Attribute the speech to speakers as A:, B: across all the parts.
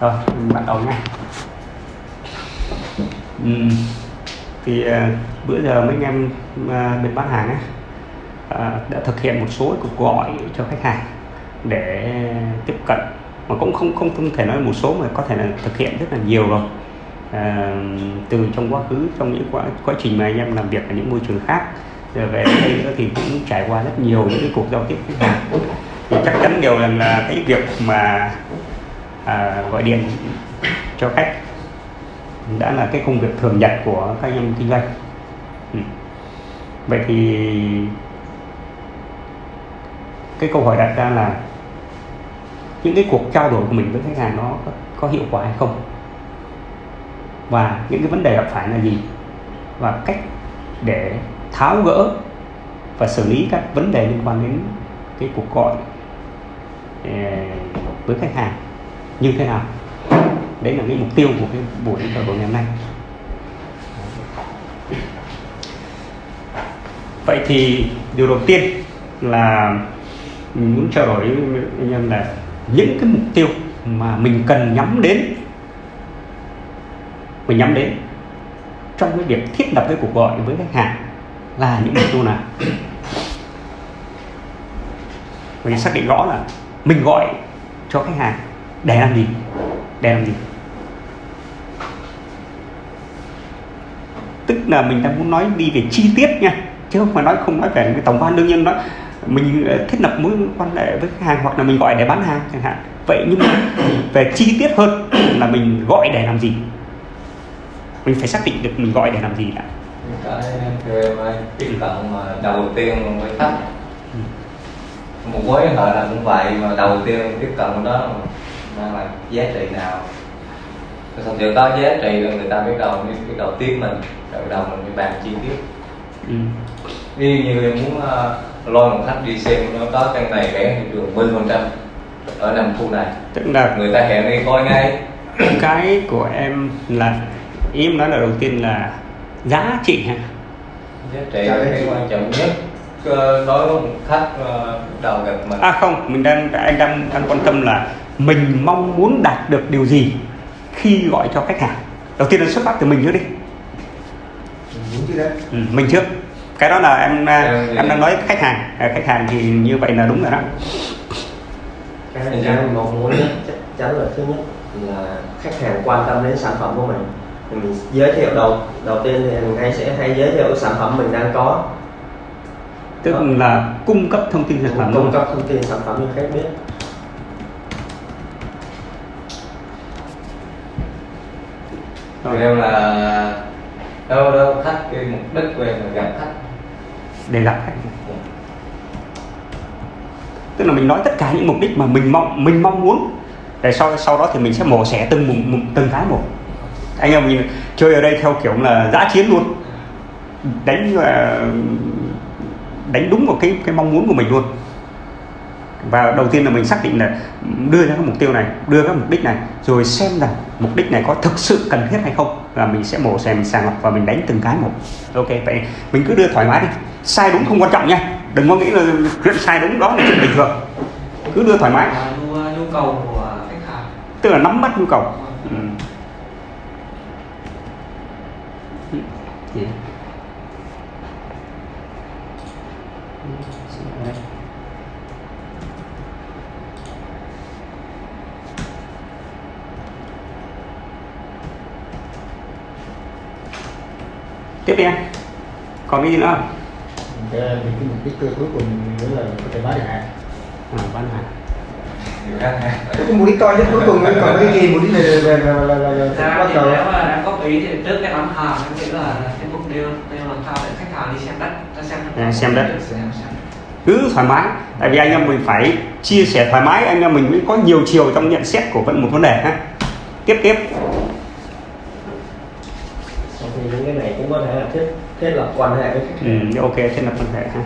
A: rồi mình bắt đầu nha uhm, thì uh, bữa giờ mấy anh em uh, bên bán hàng á ờ, đã thực hiện một số cuộc gọi cho khách hàng để tiếp cận. Mà cũng không không không thể nói một số mà có thể là thực hiện rất là nhiều rồi. À, từ trong quá khứ trong những quá quá trình mà anh em làm việc ở những môi trường khác. Rồi về đây nữa thì cũng trải qua rất nhiều những cái cuộc giao tiếp khách hàng. Thì chắc chắn điều rằng là cái việc mà à, gọi điện cho khách. Đã là cái công việc thường nhật của các anh em kinh doanh. Ừ. vậy thì cái câu hỏi đặt ra là những cái cuộc trao đổi của mình với khách hàng nó có, có hiệu quả hay không? Và những cái vấn đề gặp phải là gì? Và cách để tháo gỡ và xử lý các vấn đề liên quan đến cái cuộc gọi ờ, với khách hàng như thế nào. Đấy là cái mục tiêu của cái buổi trao đổi ngày hôm nay. Vậy thì điều đầu tiên là mình muốn trao đổi với anh em là những cái mục tiêu mà mình cần nhắm đến, mình nhắm đến trong cái việc thiết lập cái cuộc gọi với khách hàng là những mục tiêu nào. Mình xác định rõ là mình gọi cho khách hàng để làm gì? Để làm gì? Tức là mình đang muốn nói đi về chi tiết nha. Chứ không phải nói không nói về cái tổng quan đương nhiên đó mình ờ, thiết lập mối quan hệ với khách hàng hoặc là mình gọi để bán hàng chẳng hạn. Vậy nhưng mà về chi tiết hơn là mình gọi để làm gì? Mình phải xác định được mình gọi để làm gì đã.
B: Cái tiếp cận mà đầu tiên với khách một mối quan hệ là cũng vậy mà đầu tiên tiếp cận đó mang lại giá trị nào? Thật sự có giá trị là người ta biết đầu biết đầu tiếp mình rồi đầu mình mới bàn chi tiết.
A: Ừ.
B: ví dụ như em muốn uh, lôi một khách đi xem nó có căn này rẻ thị trường 10 phần trăm. Ở nằm khu này.
A: Tức là
B: người ta hẹn đi coi ngay.
A: Cái của em là ý em nói là đầu tiên là giá trị ha
B: giá trị là cái quan trọng nhất ờ, đối với một khách ờ, đầu gặp mình.
A: À không mình đang anh đang đang quan tâm là mình mong muốn đạt được điều gì khi gọi cho khách hàng? Đầu tiên là xuất phát từ mình trước đi. Ừ, mình trước. Cái đó là em à,
B: Em thì-
A: em đang nói khách hàng. À, khách hàng thì như vậy là đúng rồi đó.
C: Cái này mình mong muốn chắc chắn là thứ nhất là khách hàng quan tâm đến sản phẩm của mình. Thì mình giới thiệu đầu đầu tiên thì mình hay sẽ hay giới thiệu sản phẩm mình đang có.
A: Tức là cung cấp thông tin sản phẩm
C: cung cấp thông tin sản phẩm cho khách biết
B: Thì em là đâu đâu, khách, cái mục đích của em là gặp khách.
A: Để gặp khách. Tức là mình nói tất cả những mục đích mà mình mong mình mong muốn. Để sau sau đó thì mình sẽ mổ xẻ từng mục- từng cái một. Anh em mình chơi ở đây theo kiểu là giã chiến luôn. Đánh ờ, đánh đúng vào cái cái mong muốn của mình luôn và đầu tiên là mình xác định là đưa ra cái mục tiêu này đưa các mục đích này rồi xem rằng mục đích này có thực sự cần thiết hay không và mình sẽ mổ xẻ mình sàng lọc và mình đánh từng cái một. Ok vậy mình cứ đưa thoải mái đi. Sai đúng không quan trọng nha. Đừng có nghĩ là chuyện sai đúng đó là chuyện bình thường. Cứ đưa thoải mái.
D: Là nhu, cầu của khách hàng.
A: Tức là nắm bắt nhu cầu. Ừ. Ừ. Gì? Tiếp đi anh. Còn cái gì nữa không?
E: Cái, thì cái mục đích cuối cùng nữa là có thể bán được hàng.
A: À, bán hàng.
C: Cái mục đích to nhất cuối cùng còn cái gì? Mục đích này là là là là, là,
D: ra
C: bắt
D: thì
C: đầu.
D: nếu mà đang góp ý thì trước cái bán hàng em nghĩ là cái mục tiêu đây làm sao để khách hàng đi xem đất ta xem đất.
A: À, xem đất. cứ thoải mái. Tại vì anh em mình phải chia sẻ thoải mái. Anh em mình mới có nhiều chiều trong nhận xét của vẫn một vấn đề ha. Tiếp tiếp
C: thì những cái này cũng có thể là thiết thiết lập quan hệ với khách hàng.
A: Ừ, ok thiết lập quan hệ ha.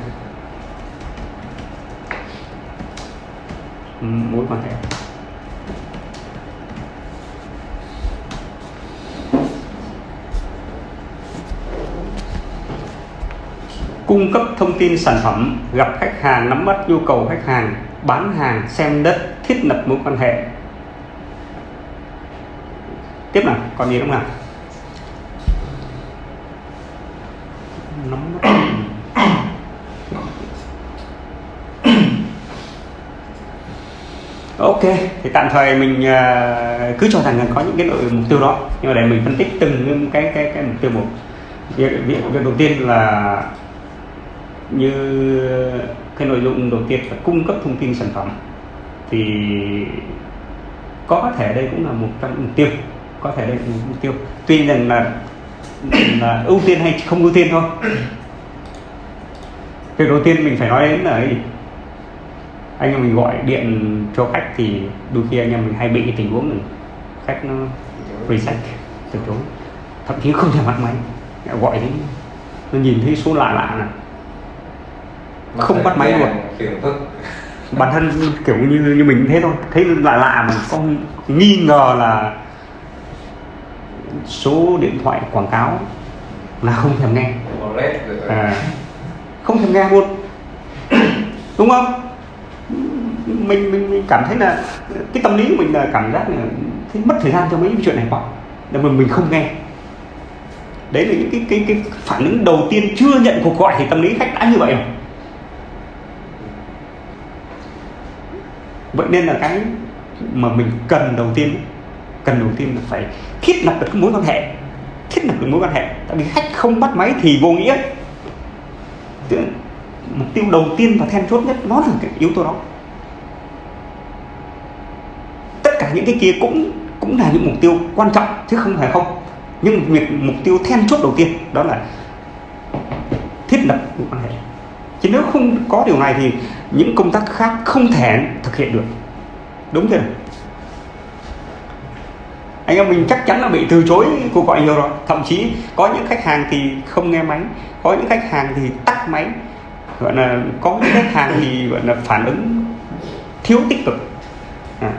A: Ừ, mối quan hệ. Cung cấp thông tin sản phẩm gặp khách hàng nắm bắt nhu cầu khách hàng bán hàng xem đất thiết lập mối quan hệ. Tiếp nào còn gì đúng không nào? Nắm mắt ok thì tạm thời mình uh, cứ cho rằng là có những cái nội mục tiêu đó. Nhưng mà để mình phân tích từng cái cái cái mục tiêu một. Việc, việc, việc đầu tiên là như cái nội dung đầu tiên là cung cấp thông tin sản phẩm thì có thể đây cũng là một trong những mục tiêu. Có thể đây là một mục tiêu. Tuy rằng là, là ưu tiên hay không ưu tiên thôi. Việc đầu tiên mình phải nói đến là anh em mình gọi điện cho khách thì đôi khi anh em mình hay bị cái tình huống này. Khách nó reset từ chối thậm chí không thể bắt máy. Gọi đến nó nhìn thấy số lạ lạ này. Không bắt máy luôn.
B: phức
A: bản thân kiểu như như mình thế thôi. Thấy lạ lạ mà không nghi ngờ là số điện thoại quảng cáo là không thèm nghe. À, không thèm nghe luôn. Đúng không? Mình, mình mình cảm thấy là cái tâm lý của mình là cảm giác là thấy mất thời gian cho mấy cái chuyện này quá. Nên mà mình không nghe. Đấy là những cái cái cái phản ứng đầu tiên chưa nhận cuộc gọi thì tâm lý khách đã như vậy rồi. Vậy nên là cái mà mình cần đầu tiên cần đầu tiên là phải thiết lập được cái mối quan hệ. Thiết lập được mối quan hệ. Tại vì khách không bắt máy thì vô nghĩa. Mục tiêu đầu tiên và then chốt nhất nó là cái yếu tố đó. Tất cả những cái kia cũng cũng là những mục tiêu quan trọng chứ không phải không. Nhưng việc mục tiêu then chốt đầu tiên đó là thiết lập mối quan hệ. Chứ nếu không có điều này thì những công tác khác không thể thực hiện được. Đúng chưa anh em mình chắc chắn là bị từ chối cuộc gọi nhiều rồi. Thậm chí có những khách hàng thì không nghe máy có những khách hàng thì tắt máy. Gọi là có những khách hàng thì gọi là phản ứng thiếu tích cực. À.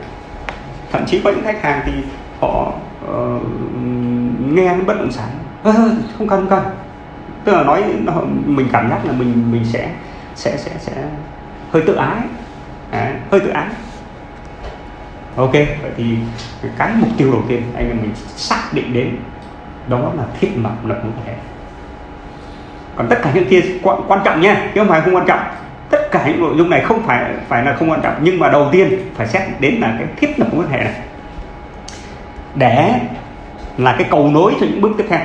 A: thậm chí có những khách hàng thì họ uh, nghe bất động sản. À, không cần không cần. Tức là nói mình cảm giác là mình mình sẽ sẽ sẽ sẽ hơi tự ái. À, hơi tự ái ok vậy thì cái mục tiêu đầu tiên anh em mình xác định đến đó là thiết lập lập mối quan hệ còn tất cả những kia quan, quan trọng nha chứ không phải không quan trọng. Tất cả những nội dung này không phải phải là không quan trọng nhưng mà đầu tiên phải xét đến là cái thiết lập mối quan hệ này. Để là cái cầu nối cho những bước tiếp theo.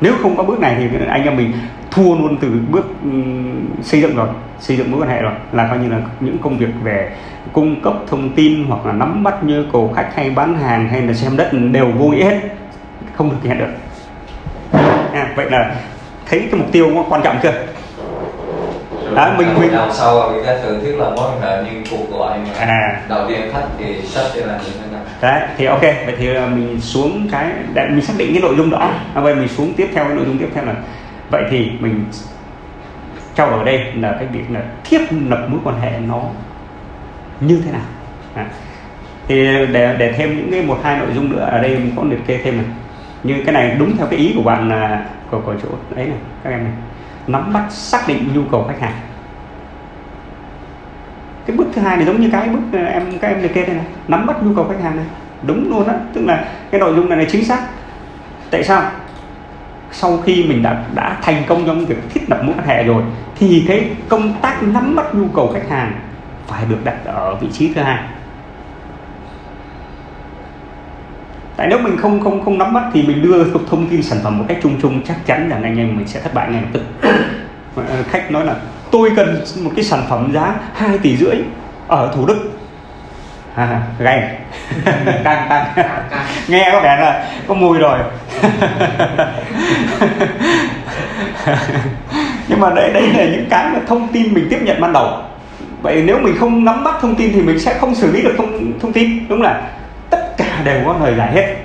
A: Nếu không có bước này thì anh em mình thua luôn từ bước ừ, xây dựng rồi xây dựng mối quan hệ rồi là coi như là những công việc về cung cấp thông tin hoặc là nắm bắt nhu cầu khách hay bán hàng hay là xem đất đều vô nghĩa hết. Không thực hiện được. À, vậy là thấy cái mục tiêu quan trọng chưa?
B: Đó, mình mình sau người ta thường thiết lập mối quan hệ như cuộc gọi mà
A: à.
B: đầu tiên khách thì sách sẽ là như thế nào?
A: Đấy thì ok vậy thì mình xuống cái để mình xác định cái nội dung đó. À, vậy mình xuống tiếp theo cái nội dung tiếp theo là vậy thì mình trao đổi đây là cái việc là thiết lập mối quan hệ nó như thế nào? À. thì để để thêm những cái một hai nội dung nữa ở đây mình có liệt kê thêm này. Như cái này đúng theo cái ý của bạn là của, của chỗ đấy này các em này. Nắm bắt xác định nhu cầu khách hàng. Cái bước thứ hai này giống như cái bước à, em các em liệt kê đây này. Nắm bắt nhu cầu khách hàng này. Đúng luôn á. Tức là cái nội dung này là chính xác. Tại sao? Sau khi mình đã đã thành công trong việc thiết lập mối quan hệ rồi thì cái công tác nắm bắt nhu cầu khách hàng phải được đặt ở vị trí thứ hai. Tại nếu mình không không không nắm bắt thì mình đưa thông tin sản phẩm một cách chung chung chắc chắn rằng anh em mình sẽ thất bại ngay lập tức. Khách nói là tôi cần một cái sản phẩm giá 2 tỷ rưỡi ở thủ đức. À, gay đang đang nghe có vẻ là có mùi rồi. Nhưng mà đấy đấy là những cái mà thông tin mình tiếp nhận ban đầu vậy nếu mình không nắm bắt thông tin thì mình sẽ không xử lý được thông thông tin, đúng là tất cả đều có lời giải hết.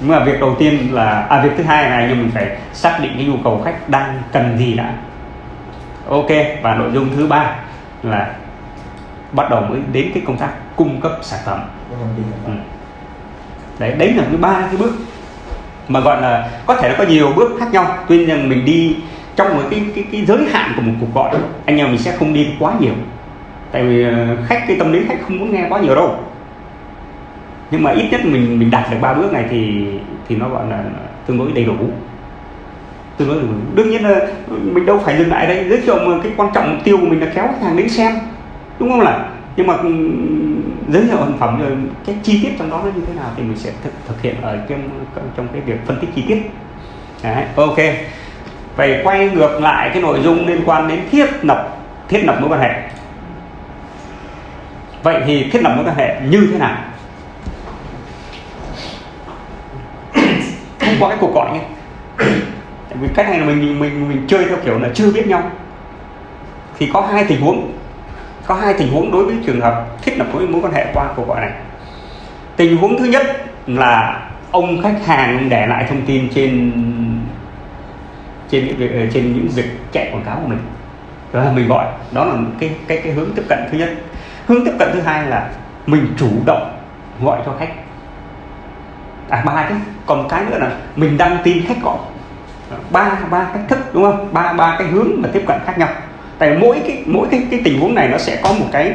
A: Nhưng mà việc đầu tiên là à việc thứ hai này, nhưng mình phải xác định cái nhu cầu khách đang cần gì đã. Ok, và nội dung thứ ba là bắt đầu mới đến cái công tác cung cấp sản phẩm. Ừ. đấy đấy là cái ba cái bước mà gọi là có thể nó có nhiều bước khác nhau. Tuy nhiên mình đi trong một cái cái, cái giới hạn của một cuộc gọi anh em mình sẽ không đi quá nhiều. Tại vì ờ, khách cái tâm lý khách không muốn nghe quá nhiều đâu. Nhưng mà ít nhất mình mình đạt được ba bước này thì thì nó gọi là tương đối đầy đủ. Tương đối đầy đủ. Đương nhiên là mình đâu phải dừng lại đây giới thiệu mà cái quan trọng mục tiêu của mình là kéo khách hàng đến xem đúng không là nhưng mà ừ, giới thiệu sản phẩm rồi cái chi tiết trong đó nó như thế nào thì mình sẽ thực, thực hiện ở trong trong cái việc phân tích chi tiết. Đấy, ok vậy quay ngược lại cái nội dung liên quan đến thiết lập thiết lập mối quan hệ. Vậy thì thiết lập mối quan hệ như thế nào? Không qua cái cuộc gọi nhé. Tại vì cách này là mình mình mình chơi theo kiểu là chưa biết nhau. Thì có hai tình huống, có hai tình huống đối với trường hợp thiết lập mối mối quan hệ qua cuộc gọi này. Tình huống thứ nhất là ông khách hàng để lại thông tin trên trên những việc ờ, trên những việc chạy quảng cáo của mình. Đó là mình gọi. Đó là cái cái cái hướng tiếp cận thứ nhất. Hướng tiếp cận thứ hai là mình chủ động gọi cho khách. À ba cái. Còn cái nữa là mình đăng tin khách gọi. Ba ba cách thức đúng không? Ba ba cái hướng mà tiếp cận khác nhau. Tại mỗi cái mỗi cái cái tình huống này nó sẽ có một cái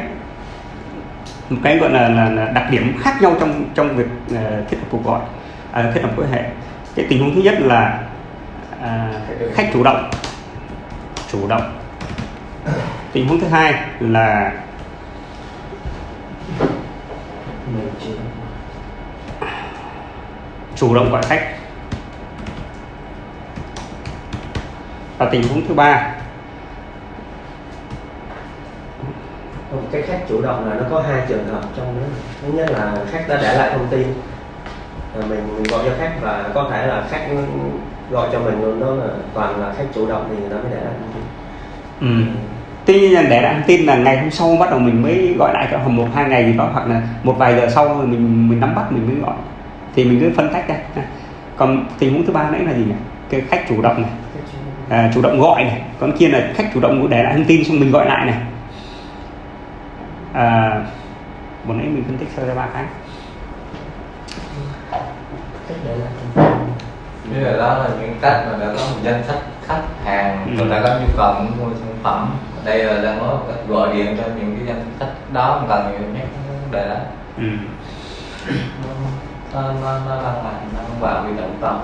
A: một cái gọi là, là, là đặc điểm khác nhau trong trong việc uh, thiết lập cuộc gọi uh, thiết lập quan hệ. Cái tình huống thứ nhất là À, khách chủ động. Chủ động. Tình huống thứ hai là chủ động gọi khách. Và tình huống thứ ba
C: cái khách chủ động là nó có hai trường hợp trong đó. Thứ nhất là khách đã để lại thông tin mình, mình gọi cho khách và có thể là khách gọi cho mình luôn đó là toàn là khách chủ động thì người ta mới để lại thông tin.
A: Ừ. tuy nhiên là để lại thông tin là ngày hôm sau bắt đầu mình mới gọi lại cho một hai ngày gì đó hoặc là một vài giờ sau rồi mình mình nắm bắt mình mới gọi. Thì mình cứ phân tách ra. Còn tình huống thứ ba nãy là gì nhỉ? Cái khách chủ động này. À, chủ động gọi này. Còn kia là khách chủ động để lại thông tin xong mình gọi lại này. À, một nãy mình phân tích sơ ra ba cái
C: để
B: Như là đó là những cách mà đã có một danh sách khách hàng
A: Ừ.
B: người ta có nhu cầu muốn mua sản phẩm đây là đang có gọi điện cho những cái danh sách đó không cần nhiều nhắc vấn đề đó
A: ừ.
B: nó nó nó lăn mạnh nó không vào bị động tâm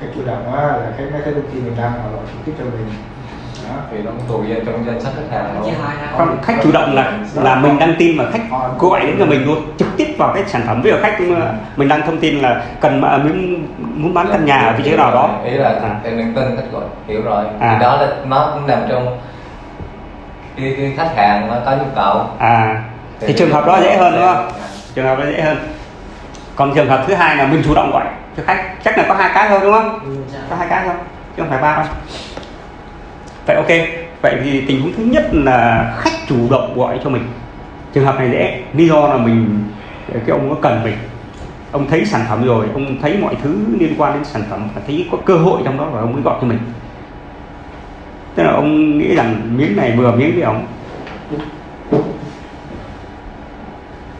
E: khách chủ động á là khách nói cái thông tin mình đăng họ gọi trực tiếp cho mình
B: thì nó tùy vào trong danh sách khách hàng luôn
A: chủ động là là mình đăng tin mà khách gọi đến cho mình luôn trực tiếp vào cái sản phẩm. Ví dụ khách mình đăng thông tin là cần mà muốn muốn bán căn nhà ở vị trí nào đó.
B: Ý là
A: à,
B: em đừng tin khách gọi hiểu rồi.
A: À.
B: thì đó là nó cũng nằm trong cái, cái khách hàng nó có nhu cầu.
A: À. Thì trường hợp đó dễ hơn đúng không? Trường hợp đó dễ hơn. Còn trường hợp thứ hai là mình chủ động gọi cho khách. Chắc là có hai cái thôi đúng không? Có hai cái thôi chứ không phải ba đâu vậy ok, vậy thì tình huống thứ nhất là khách chủ động gọi cho mình. Trường hợp này dễ, lý do là mình, cái ông có cần mình. Ông thấy sản phẩm rồi, ông thấy mọi thứ liên quan đến sản phẩm và thấy có cơ hội trong đó và ông mới gọi cho mình. Tức là ông nghĩ rằng miếng này vừa miếng với ông.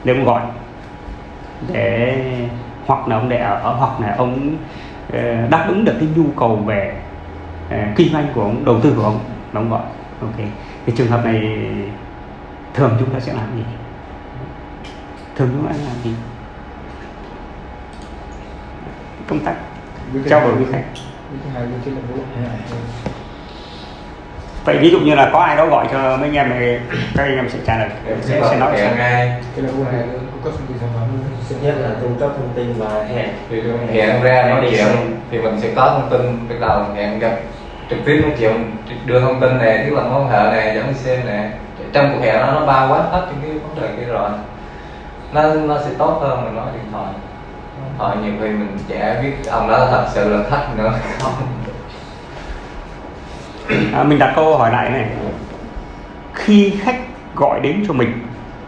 A: Để ông gọi. Để, hoặc là ông để ở, hoặc là ông ờ, đáp ứng được cái nhu cầu về kinh doanh của ông đầu tư của ông là ông gọi ok. Thì trường hợp này thường chúng ta sẽ làm gì? Thường chúng ta sẽ làm gì? Công tác trao đổi với khách. vậy ví dụ như là có ai đó gọi cho mấy anh em này các anh em sẽ trả lời. Sẽ, sẽ nói
B: hẹn
E: phẩm.
C: Thứ nhất là cung cấp thông tin và hẹn.
B: Hẹn ra nói chuyện thì mình sẽ có thông tin bắt đầu hẹn gặp trực tiếp nói chuyện đưa thông tin này tức là mối quan hệ này dẫn đi xem nè. Trong cuộc hẹn đó nó bao quát hết những cái vấn đề kia rồi. Nó nó sẽ tốt hơn mình nói điện thoại. Điện thoại nhiều khi mình chả biết ông đó thật sự là khách nữa không.
A: À, mình đặt câu hỏi lại này. Khi khách gọi đến cho mình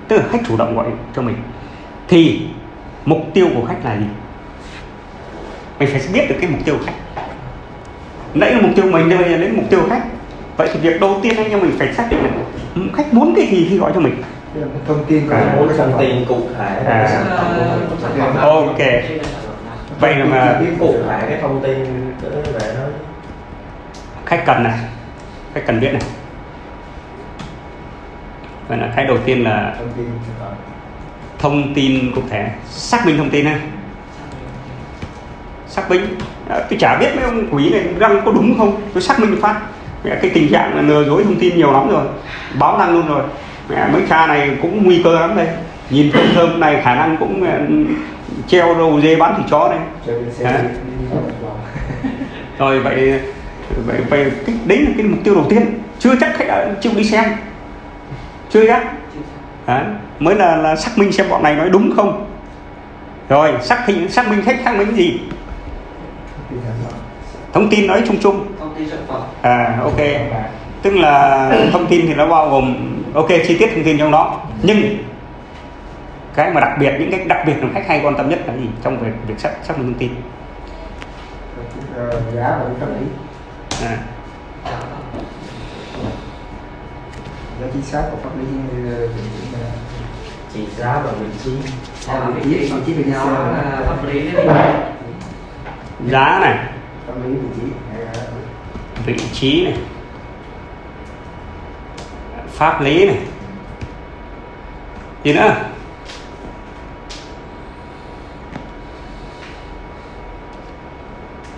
A: tức là khách chủ động gọi cho mình thì mục tiêu của khách là gì? Mình phải biết được cái mục tiêu của khách nãy là mục tiêu mình bây giờ đến mục tiêu của khách. Vậy thì việc đầu tiên anh em mình phải xác định là khách muốn cái gì khi gọi cho mình?
E: Là thông tin có
A: À.
C: muốn
E: cái sản
C: thông
E: phẩm
C: tin cụ thể.
A: À.
C: của
A: Ok. vậy mà
C: biết cụ thể cái thông tin về nó
A: khách cần này. Khách cần biết này. Vậy là cái đầu tiên là
E: thông tin
A: cụ thể. Xác minh thông tin ha xác minh. À, tôi chả biết mấy ông quỷ này đăng có đúng không. Tôi xác minh phát. Mẹ cái tình trạng là lừa dối thông tin nhiều lắm rồi. Báo đăng luôn rồi. Mẹ mấy cha này cũng nguy cơ lắm đây. Nhìn thơm thơm này khả năng cũng mẹ, treo đầu dê bán thịt chó đây. Rồi vậy vậy, vậy cái, đấy là cái mục tiêu đầu tiên. Chưa chắc khách đã chịu đi xem. Chưa chắc. Đấy, mới là, là xác minh xem bọn này nói đúng không. Rồi xác minh xác minh khách xác minh gì thông tin nói chung chung à ok
E: và
A: tức là thông tin thì nó bao gồm ok chi tiết thông tin trong đó nhưng cái mà đặc biệt những cái đặc biệt mà khách hay quan tâm nhất là gì trong việc việc xác xác minh thông tin
E: ờ, giá và pháp lý
A: à,
E: giá chính xác của pháp lý ờ,
C: chỉ giá và vị trí
D: Dạ, vị
E: trí- vị trí xe.
D: là pháp lý đấy
A: giá này
E: tâm lý vị trí
A: vị trí này. Pháp lý này. Gì nữa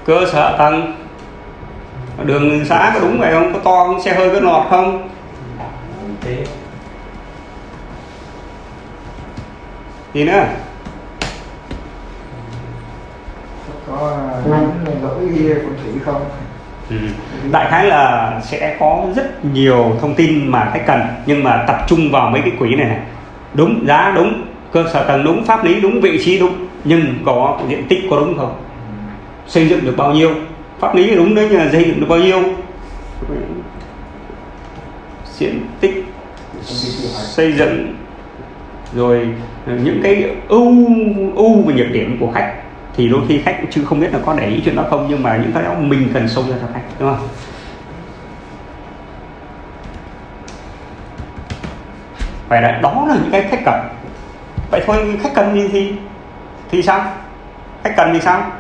A: cơ sở tầng. Đường xã có đúng vậy không? Có to không? Xe hơi có nọt không? Gì nữa
E: có à, những phong thủy không?
A: Ừ. đại khái là sẽ có rất nhiều thông tin mà khách cần, nhưng mà tập trung vào mấy cái quỹ này này. Đúng, giá đúng, cơ sở tầng đúng, pháp lý đúng, vị trí đúng, nhưng có diện tích có đúng không? Xây dựng được bao nhiêu? Pháp lý đúng đấy nhưng xây dựng được bao nhiêu? Diện tích xây dựng, rồi những cái ưu ưu và nhược điểm của khách thì đôi khi khách chưa không biết là có để ý chuyện đó không nhưng mà những cái đó mình cần sâu ra cho khách đúng không? Vậy là đó là những cái khách cần. Vậy thôi khách cần gì thì thì sao? Khách cần thì sao?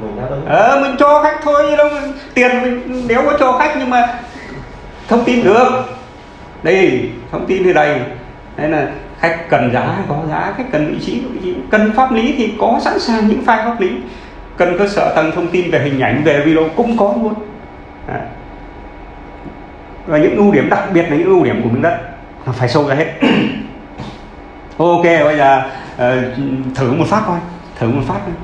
C: Mình
A: ờ mình cho khách thôi đâu tiền mình nếu có cho khách nhưng mà thông tin được. Đây thông tin thì đầy. Đấy là khách cần giá có giá khách cần vị trí vị trí. Cần pháp lý thì có sẵn sàng những file pháp lý. Cần cơ sở tầng thông tin về hình ảnh về video cũng có luôn. Và những ưu điểm đặc biệt là những ưu điểm của miếng đất. Là phải sâu ra hết. Ok bây giờ ờ, thử một phát coi. Thử một phát thôi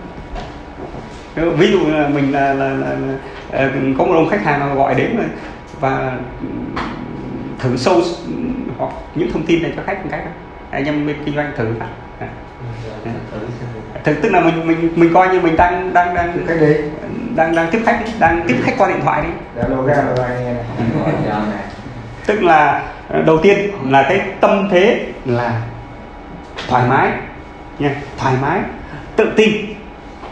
A: ví dụ là mình là, là, là, là ờ, có một ông khách hàng gọi đến và thử sâu hoặc những thông tin này cho khách một cách anh em kinh doanh thử À. thực tức là mình mình mình coi như mình đang đang đang
E: cách đi
A: đang đang tiếp khách đang tiếp khách qua điện thoại
B: cho này.
A: Tức là ờ, đầu tiên là cái tâm thế là thoải mái nha thoải mái tự tin.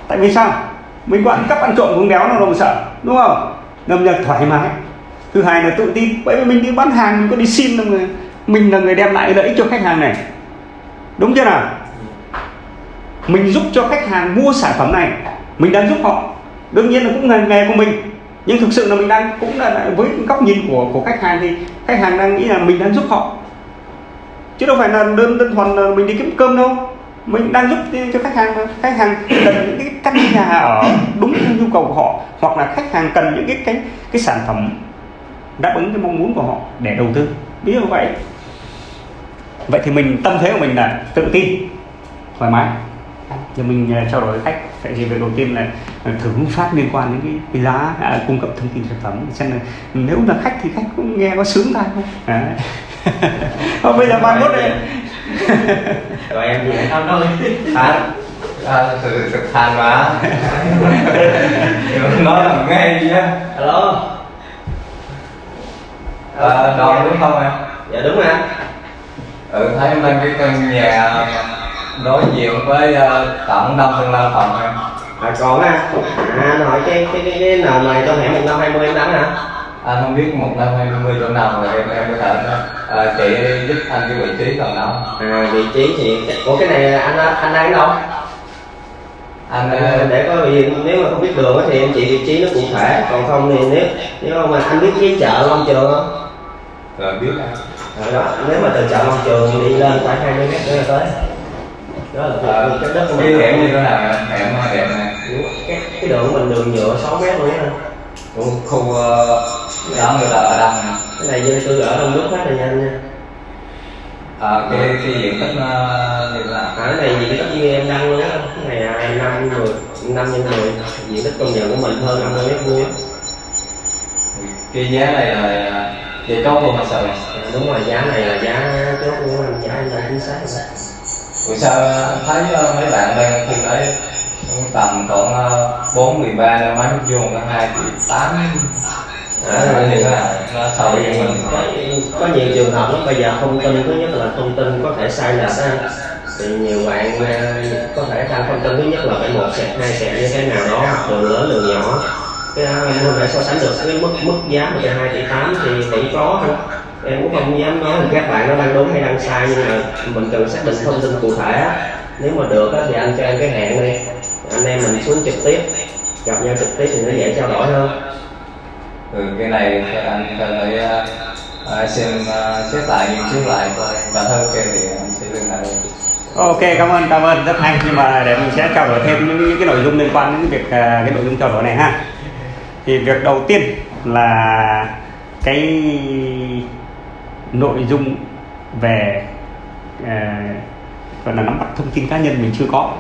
A: Tại vì sao? Mình có ăn cắp ăn trộm không béo nó đâu mà sợ đúng không? Đâm ra thoải mái. Thứ hai là tự tin. Bởi vì mình đi bán hàng mình có đi xin đâu mà mình là người đem lại lợi ích cho khách hàng này. Đúng chưa nào? Mình giúp cho khách hàng mua sản phẩm này. Mình đang giúp họ. Đương nhiên là cũng ngành nghề của mình. Nhưng thực sự là mình đang cũng là với góc nhìn của của khách hàng thì khách hàng đang nghĩ là mình đang giúp họ. Chứ đâu phải là đơn đơn thuần là mình đi kiếm cơm đâu. Mình đang giúp cho khách hàng khách hàng cần những cái căn nhà ở đúng theo nhu cầu của họ. Hoặc là khách hàng cần những cái cái cái sản phẩm đáp ứng cái mong muốn của họ để đầu tư. Ví dụ vậy vậy thì mình tâm thế của mình là tự tin thoải mái. Thì mình ờ, trao đổi với khách tại vì việc đầu tiên là ờ, thử phát liên quan đến cái, cái giá à, cung cấp thông tin sản phẩm. Xem là nếu là khách thì khách cũng nghe có sướng tai không? Đấy. Thôi bây giờ mai mốt đây
C: rồi em. Gì
D: Đâu đâu
B: than à, thực thực than mà nói là nghe gì á
C: alo.
B: À, đòn đúng không em?
C: Dạ đúng rồi anh
B: ừ thấy em lên cái căn nhà đối diện với uh, tổng đông tương lai phòng em.
C: À còn á à anh hỏi cái cái cái, cái nền này trong hẻm một năm hai mươi em đánh hả?
B: Anh không biết một năm hai mươi chỗ nào rồi em em có thể uh, chị giúp anh cái vị trí còn đâu
C: à vị trí thì của cái này anh anh đang đâu?
B: Anh
C: À, để có gì nếu mà không biết đường thì em chỉ vị trí nó cụ thể còn không thì nếu nếu mà anh biết cái chợ Long Trường không?
B: Rồi biết anh
C: Đó nếu mà từ chợ Long Trường đi lên khoảng 20 mét nữa là tới. Đó là
B: Ờ,
C: cái, đất của mình.
B: hẻm như thế nào hẻm hẻm này.
C: Cái cái đường của mình đường nhựa 6 mét luôn á
B: khu khu ờ, đó người ta ở đông nè?
C: Cái này dân cư ở đông nước phát là nhanh nha.
B: Ờ, cái cái diện tích như thế nào
C: à, cái này diện tích như em đăng luôn á cái này năm mười năm nhân mười. Diện tích công nhận của mình hơn 50 mét vuông
B: cái giá này là giá chốt luôn hay sao vậy?
C: À, đúng rồi giá này là giá chốt của anh giá anh đang chính xác rồi.
B: Buổi sao anh thấy ờ, mấy bạn đang khu đấy tầm khoảng ờ, bốn mười ba năm mấy vuông có hai triệu tám
C: À,
B: à, thế nào nó so với mình.
C: có, nhiều trường hợp lắm. Bây giờ thông tin thứ nhất là thông tin có thể sai lệch thì nhiều bạn có thể đăng thông tin thứ nhất là phải một sẹt hai sẹt như thế nào đó đường lớn đường nhỏ cái em không thể so sánh được cái mức mức giá một hai tỷ tám thì vẫn có thôi. Em cũng không dám nói là các bạn nó đang đúng hay đang sai nhưng mà mình cần xác định thông tin cụ thể. Á. nếu mà được á, thì anh cho em cái hẹn đi. Anh em mình xuống trực tiếp gặp nhau trực tiếp thì nó dễ trao đổi hơn.
B: Ừ, cái này thì anh phải ờ, ờ, xem ờ, xét lại nghiên cứu lại coi. Và thôi ok thì anh sẽ liên hệ
A: Ok cảm ơn cảm ơn. Rất hay nhưng mà để mình sẽ trao đổi thêm những, những cái nội dung liên quan đến việc à, cái nội dung trao đổi này ha thì việc đầu tiên là cái nội dung về à, gọi là nắm bắt thông tin cá nhân mình chưa có.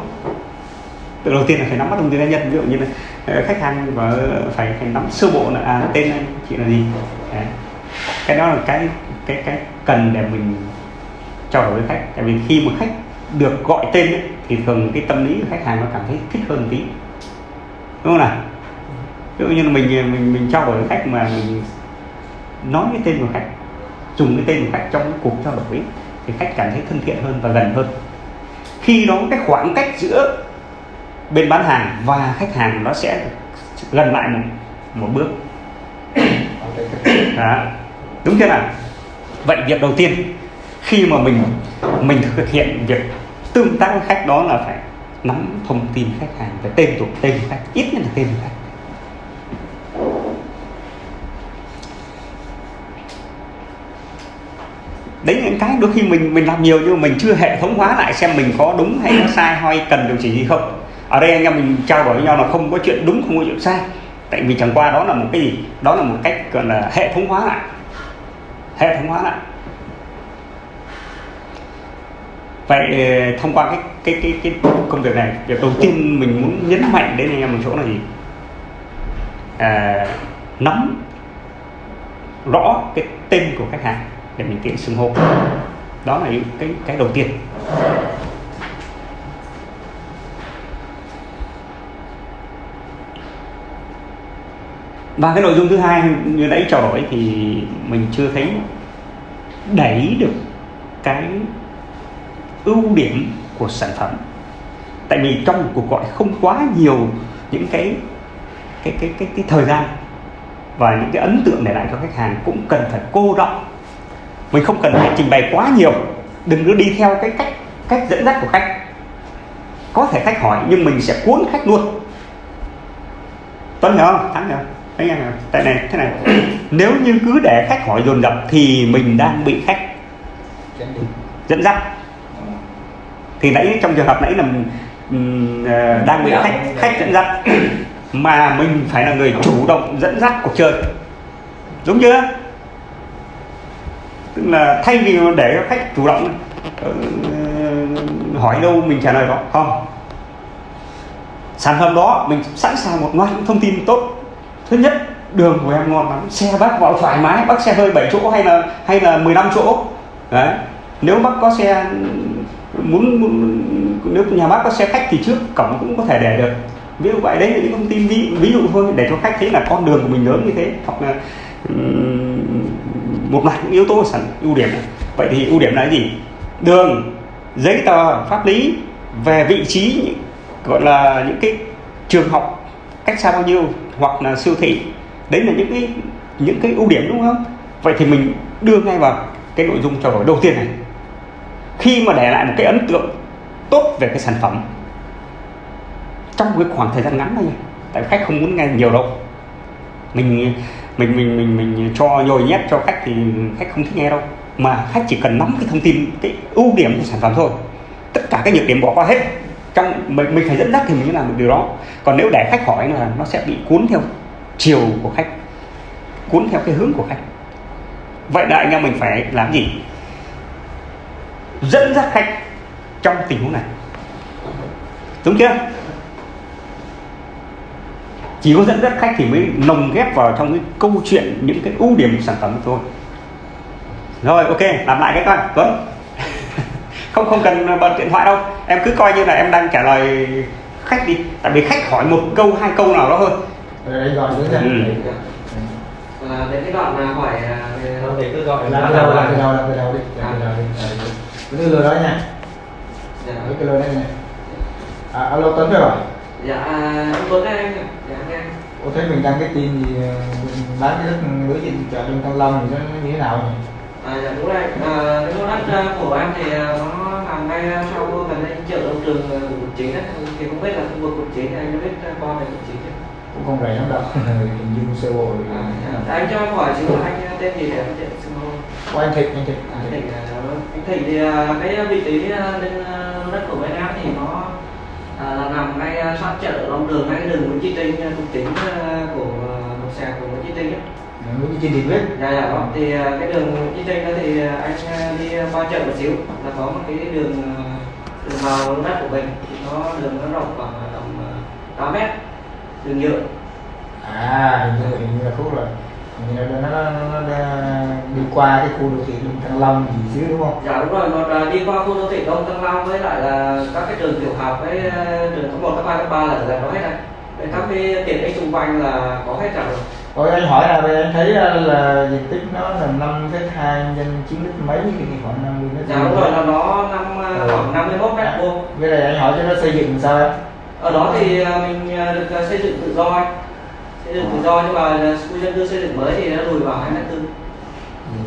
A: Từ đầu tiên là phải nắm bắt thông tin cá nhân ví dụ như là ờ, khách hàng và phải phải nắm sơ bộ là à, tên anh chị là gì. Đấy. cái đó là cái cái cái cần để mình trao đổi với khách. Tại vì khi mà khách được gọi tên ấy, thì thường cái tâm lý của khách hàng nó cảm thấy thích hơn một tí. Đúng không nào? Ví dụ như là mình mình mình trao đổi với khách mà mình nói cái tên của khách dùng cái tên của khách trong cái cuộc trao đổi ấy, thì khách cảm thấy thân thiện hơn và gần hơn. Khi đó cái khoảng cách giữa bên bán hàng và khách hàng nó sẽ gần lại một một bước. Đó. đúng chưa nào? Vậy việc đầu tiên khi mà mình mình thực hiện việc tương tác với khách đó là phải nắm thông tin khách hàng về tên tuổi tên của khách ít nhất là tên của khách. Đấy những cái đôi khi mình mình làm nhiều nhưng mà mình chưa hệ thống hóa lại xem mình có đúng hay nó sai hay cần điều chỉnh gì không. Ở đây anh em mình trao đổi với nhau là không có chuyện đúng không có chuyện sai. Tại vì chẳng qua đó là một cái gì? Đó là một cách gọi là hệ thống hóa lại. Hệ thống hóa lại. Vậy ờ, thông qua cái cái cái cái công việc này việc đầu tiên mình muốn nhấn mạnh đến anh em một chỗ là gì? À, nắm rõ cái tên của khách hàng để mình tiện xưng hô đó là những cái cái đầu tiên. Và cái nội dung thứ hai như nãy trao đổi thì mình chưa thấy đẩy được cái ưu điểm của sản phẩm. Tại vì trong một cuộc gọi không quá nhiều những cái cái cái cái, cái thời gian và những cái ấn tượng để lại cho khách hàng cũng cần phải cô đọng mình không cần phải trình bày quá nhiều. Đừng cứ đi theo cái cách cách dẫn dắt của khách. Có thể khách hỏi nhưng mình sẽ cuốn khách luôn. Tuấn hiểu không? Thắng hiểu không? Thấy không tại này thế này. Nếu như cứ để khách hỏi dồn dập thì mình đang bị khách dẫn dắt. Thì nãy trong trường hợp nãy là um, đang bị khách khách dẫn dắt. Mà mình phải là người chủ động dẫn dắt cuộc chơi. Đúng chưa tức là thay vì để khách chủ động ờ, hỏi đâu mình trả lời đó không. Sản phẩm đó mình sẵn sàng một loạt những thông tin tốt. Thứ nhất đường của em ngon lắm. Xe bác vào thoải mái bác xe hơi 7 chỗ hay là hay là 15 chỗ. Đấy. Nếu bác có xe muốn, muốn nếu nhà bác có xe khách thì trước cổng cũng có thể để được. Ví dụ vậy đấy là những thông tin ví, ví dụ thôi để cho khách thấy là con đường của mình lớn như thế. Hoặc là um, một loạt những yếu tố sản ưu điểm. Này. vậy thì ưu điểm là gì? Đường, giấy tờ, pháp lý về vị trí, gọi là những cái trường học cách xa bao nhiêu hoặc là siêu thị. Đấy là những cái những cái ưu điểm, đúng không? Vậy thì mình đưa ngay vào cái nội dung trao đổi đầu tiên này. Khi mà để lại một cái ấn tượng tốt về cái sản phẩm trong cái khoảng thời gian ngắn thôi tại khách không muốn nghe nhiều đâu. Mình mình mình mình mình cho nhồi nhét cho khách thì khách không thích nghe đâu. Mà khách chỉ cần nắm cái thông tin, cái ưu điểm của sản phẩm thôi. Tất cả cái nhược điểm bỏ qua hết. Trong, mình mình phải dẫn dắt thì mình mới làm được điều đó. Còn nếu để khách hỏi là nó sẽ bị cuốn theo chiều của khách, cuốn theo cái hướng của khách. Vậy là anh em mình phải làm gì? Dẫn dắt khách trong tình huống này. Đúng chưa? Chỉ có dẫn dắt khách thì mới lồng ghép vào trong cái câu chuyện những cái ưu điểm của sản phẩm thôi. Rồi ok làm lại cái coi tuấn. Không không cần bật điện thoại đâu. Em cứ coi như là em đang trả lời khách đi. Tại vì khách hỏi một câu hai câu nào đó thôi.
E: Rồi nữa nha.
A: Ừ.
D: là đến cái đoạn là hỏi à, về
C: Thôi thì cứ gọi là
E: từ đầu làm từ đầu làm từ đầu đi từ đầu đi. Rồi. cái lừa đó nha.
D: Dạ,
E: cái lừa đây nè à, alo Tuấn phải không
D: dạ anh Tuấn đây. Dạ nghe
E: Cô thấy mình đăng cái tin gì ờ, bán cái đất lưới điện chợ trong Thăng Long thì nó như thế nào nhỉ?
D: À, dạ đúng rồi, à, cái lô đất à, của em thì nó nằm ngay sau gần đây chợ đông trường quận chín đấy thì không biết là khu vực quận chín thì anh có biết qua về quận chín chưa?
E: Cũng không rẻ lắm đâu, hình dung sơ bộ rồi.
D: À, dạ. anh cho em hỏi là anh tên gì để em tiện xin lỗi.
E: Của anh Thịnh, anh Thịnh.
D: Anh Thịnh, à, anh Thịnh thì cái vị trí lên đất của bên em thì nó à, là nằm ngay à, sát chợ Long Đường, ngay cái đường Nguyễn Chí Trinh, quận chín à, của à, một xe của Nguyễn Chí Trinh ấy.
E: Muốn đi trên thì biết.
D: dạ dạ vâng thì cái đường đi trên đó thì anh đi qua chợ một xíu là có một cái đường đường vào đất của mình thì nó đường nó rộng khoảng tầm à, 8 mét đường nhựa
E: À, hình như, hình như là khúc rồi. Là nó, nó, nó, nó đi qua cái khu đô thị Đông Thăng Long gì xíu đúng không?
D: dạ đúng rồi nó đi qua khu đô thị Đông Thăng Long với lại là các cái trường tiểu học với à, trường cấp 1, cấp 2, cấp 3 là gần đó hết Với các cái tiện ích xung quanh là có hết cả rồi
E: Rồi anh hỏi là anh thấy là, là diện tích nó là 5 cái hai nhân 9 lít mấy thì khoảng 50 mét
D: dạ đúng rồi là nó năm à,
E: Ừ.
D: khoảng 51 mét vuông
E: Bây giờ anh hỏi cho nó xây dựng sao em?
D: ở đó thì mình được xây dựng tự do anh dựng tự do nhưng mà à, khu dân cư xây dựng mới thì nó lùi vào hai mét tư.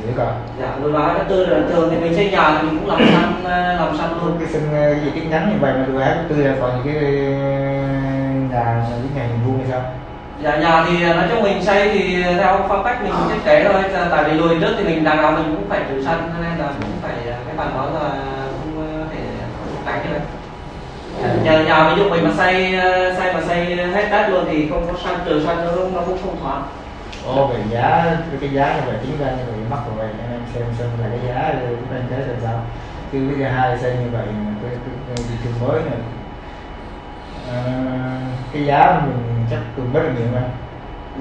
E: Gì cả?
D: dạ lùi vào hai mét tư là thường thì mình xây nhà thì mình cũng làm săn à, làm săn luôn.
E: Cái sân ờ, diện tích ngắn như vậy mà được hai tư là còn những cái nhà những nhà hình vuông hay sao?
D: Dạ nhà thì à, nói chung mình xây thì theo phong cách mình thiết kế thôi Tại- vì lùi trước thì mình đằng nào mình cũng phải trừ sân nên là cũng phải à, cái phần đó là không à, thể không tránh nhà nhà ví dụ mình mà xây xây mà xây hết đất luôn thì không có sân trừ sân nó nó cũng không thoáng
E: Ồ, về giá cái giá như vậy tính ra như vậy mắc rồi vậy anh em xem xem là cái giá chúng anh thấy là sao. Chứ cái giá hai xây như vậy cái, thị trường mới này. À, cái giá mình chắc cũng rất là nhiều mà.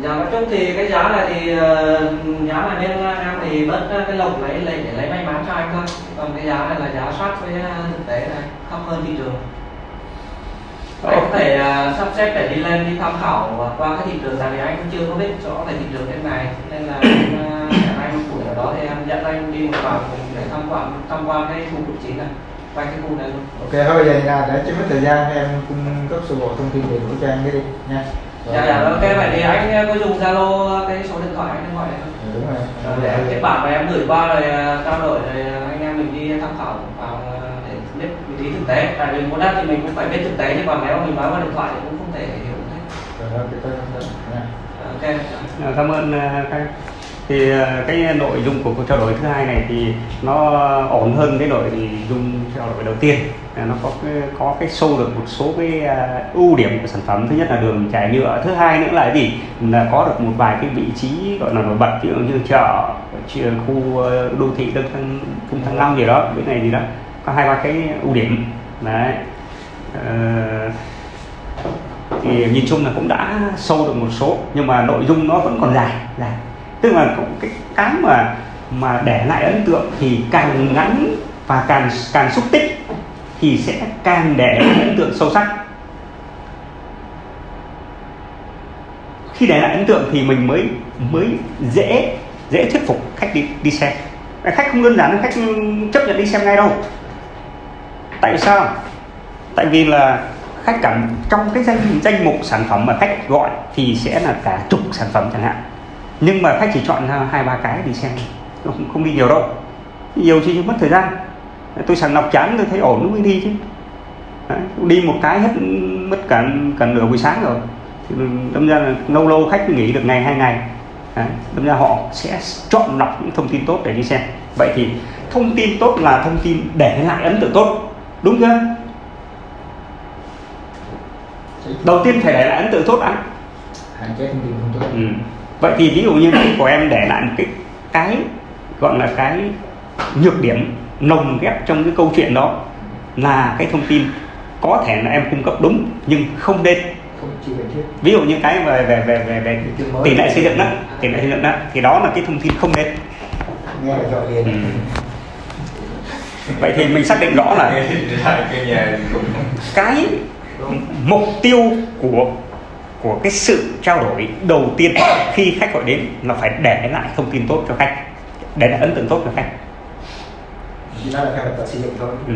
D: Dạ nói chung thì cái giá này thì ờ, giá này bên em thì bớt cái lộc lấy lấy để lấy may mắn cho anh thôi. Còn cái giá này là giá sát với ờ, thực tế này thấp hơn thị trường anh có thể ờ, sắp xếp để đi lên đi tham khảo qua cái thị trường tại vì anh cũng chưa có biết rõ về thị trường bên này. Nên là em, ờ, hẹn anh buổi ở đó thì em dẫn anh đi một vòng để tham quan tham quan cái khu vực chính này quanh cái khu này luôn.
E: Ok thôi bây giờ là để cho mất thời gian em cung cấp sơ bộ thông tin đầy đủ cho anh cái đi nha. Rồi.
D: dạ dạ ok vậy thì anh có dùng zalo cái số điện thoại anh thoại này không
E: Ừ, đúng rồi.
D: Để kết bạn và em gửi qua rồi à, trao đổi rồi à, anh em mình đi tham khảo. à, trí thực tế. Tại vì muốn đất thì mình cũng phải biết thực tế chứ còn nếu mình nói qua điện thoại thì cũng không thể hiểu được hết.
E: Rồi ok tôi nha
D: ok.
A: À, cảm ơn à, các thì à, cái nội dung của cuộc trao đổi thứ hai này thì nó ổn hơn cái nội dung trao đổi đầu tiên. À, nó có cái, có cái sâu được một số cái ưu điểm của sản phẩm. Thứ nhất là đường trải nhựa. Thứ hai nữa là gì? Là có được một vài cái vị trí gọi là nổi bật ví dụ như chợ khu đô thị đông thăng trung thăng long gì đó cái này gì đó có hai ba cái ưu điểm. Đấy. Ờ, thì nhìn chung là cũng đã sâu được một số nhưng mà nội dung nó vẫn còn dài dài. Tức là cũng cái cái mà mà để lại ấn tượng thì càng ngắn và càng càng xúc tích thì sẽ càng để lại ấn tượng sâu sắc. Khi để lại ấn tượng thì mình mới mới dễ dễ thuyết phục khách đi đi xem. Khách không đơn giản khách chấp nhận đi xem ngay đâu tại sao? Tại vì là khách cảm trong cái danh danh mục sản phẩm mà khách gọi thì sẽ là cả chục sản phẩm chẳng hạn. Nhưng mà khách chỉ chọn ra hai ba cái đi xem không, không đi nhiều đâu. Nhiều thì mất thời gian. Tôi sàng lọc chán tôi thấy ổn nó mới đi chứ. Đấy, đi một cái hết mất cả cả nửa buổi sáng rồi. Thì đâm ra là lâu lâu khách nghỉ được ngày hai ngày. Đấy, đâm ra họ sẽ chọn lọc những thông tin tốt để đi xem. Vậy thì thông tin tốt là thông tin để lại ấn tượng tốt đúng chưa? Đầu tiên phải để lại ấn tượng tốt đã.
E: Hạn chế thông tin không tốt.
A: Ừ. vậy thì ví dụ như của em để lại một cái cái gọi là cái nhược điểm nồng ghép trong cái câu chuyện đó là cái thông tin có thể là em cung cấp đúng nhưng không nên. Ví dụ như cái về về về về, về tỷ lệ xây dựng đó tỷ lệ xây dựng đó thì đó là cái thông tin không nên.
E: Nghe gọi liền.
A: Ừ. vậy thì mình xác định rõ là
B: cái
A: mục tiêu của của cái sự trao đổi đầu tiên khi khách gọi đến là phải để lại thông tin tốt cho khách để lại ấn tượng tốt cho khách. Ừ.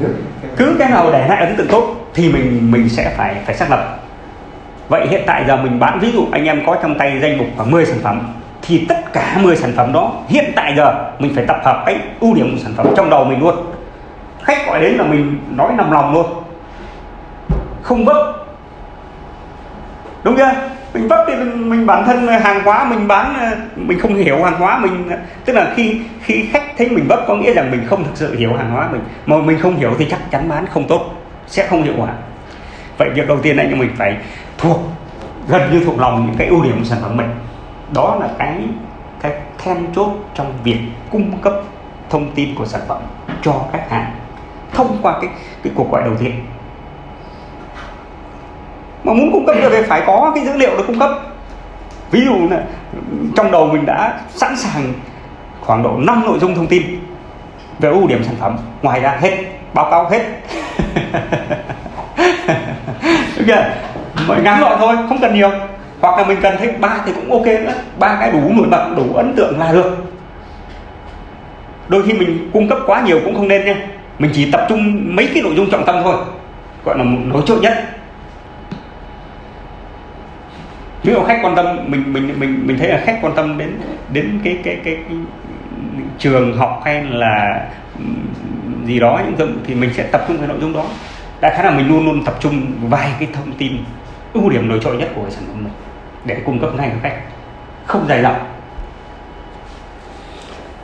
E: nước
A: cứ cái nào để lại ấn tượng tốt thì mình mình sẽ phải phải xác lập. Vậy hiện tại giờ mình bán ví dụ anh em có trong tay danh mục khoảng 10 sản phẩm thì tất cả 10 sản phẩm đó hiện tại giờ mình phải tập hợp cái ưu điểm của sản phẩm trong đầu mình luôn. Khách gọi đến là mình nói nằm lòng luôn. Không vấp. Đúng chưa? Mình vấp thì mình, mình bản thân hàng hóa mình bán mình không hiểu hàng hóa mình tức là khi khi khách thấy mình vấp có nghĩa rằng mình không thực sự hiểu hàng hóa mình. Mà mình không hiểu thì chắc chắn bán không tốt sẽ không hiệu quả. Vậy việc đầu tiên anh em mình phải thuộc gần như thuộc lòng những cái ưu điểm của sản phẩm mình đó là cái cái then chốt trong việc cung cấp thông tin của sản phẩm cho khách hàng thông qua cái cái cuộc gọi đầu tiên. Mà muốn cung cấp được thì phải có cái dữ liệu để cung cấp. Ví dụ là trong đầu mình đã sẵn sàng khoảng độ 5 nội dung thông tin về ưu điểm sản phẩm. Ngoài ra hết, báo cáo hết. Được mọi ngắn gọn thôi, không cần nhiều hoặc là mình cần thêm ba thì cũng ok nữa. Ba cái đủ nổi bật đủ ấn tượng là được. Đôi khi mình cung cấp quá nhiều cũng không nên nha. Mình chỉ tập trung mấy cái nội dung trọng tâm thôi. Gọi là một nổi trội nhất. Ví dụ khách quan tâm mình mình mình mình thấy là khách quan tâm đến đến cái cái cái, cái trường học hay là gì đó những thì mình sẽ tập trung vào nội dung đó. Đại khái là mình luôn luôn tập trung vài cái thông tin ưu điểm nổi trội nhất của cái sản phẩm mình để cung cấp ngay cho khách. Không dài dòng.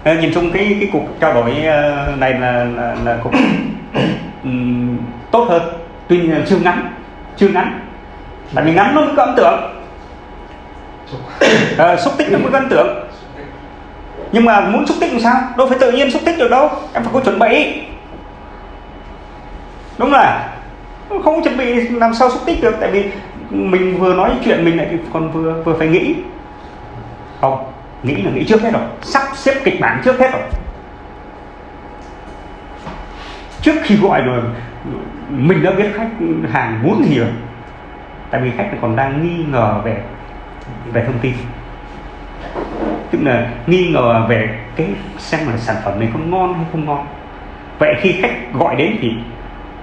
A: Ờ, nhìn chung cái cái cuộc trao đổi ờ, này là là, là cũng tốt hơn. Tuy nhiên chưa ngắn chưa ngắn. Tại vì ngắn nó mới có ấn tượng. À, xúc tích nó mới có ấn tượng. Nhưng mà muốn xúc tích làm sao? Đâu phải tự nhiên xúc tích được đâu. Em phải có chuẩn bị. Đúng là không chuẩn bị làm sao xúc tích được. Tại vì mình vừa nói chuyện mình lại còn vừa vừa phải nghĩ. Không, nghĩ là nghĩ trước hết rồi. Sắp xếp kịch bản trước hết rồi. Trước khi gọi rồi, mình đã biết khách hàng muốn gì rồi. Tại vì khách còn đang nghi ngờ về về thông tin. Tức là nghi ngờ về cái xem là sản phẩm này có ngon hay không ngon. Vậy khi khách gọi đến thì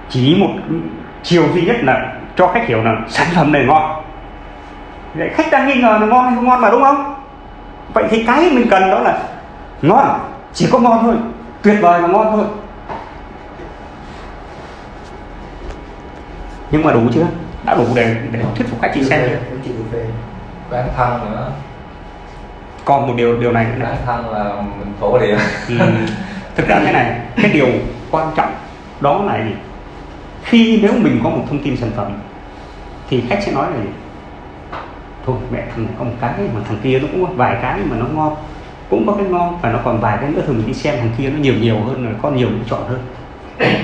A: chỉ một chiều duy nhất là cho khách hiểu là sản phẩm này ngon. Vậy khách đang nghi ngờ là ngon hay không ngon mà đúng không? Vậy thì cái mình cần đó là ngon chỉ có ngon thôi tuyệt vời và ngon thôi. Nhưng mà đủ chưa? Đã đủ để để thuyết phục khách chị xem chưa?
B: bán thân nữa.
A: Còn một điều điều này nữa.
B: Bán thân là mình phổ điểm
A: thì thực ra cái này cái điều quan trọng đó là gì? Khi nếu mình có một thông tin sản phẩm thì khách sẽ nói là gì? thôi mẹ thằng này có một cái mà thằng kia nó cũng có vài cái mà nó ngon cũng có cái ngon và nó còn vài cái nữa thường mình đi xem thằng kia nó nhiều nhiều hơn rồi có nhiều lựa chọn hơn.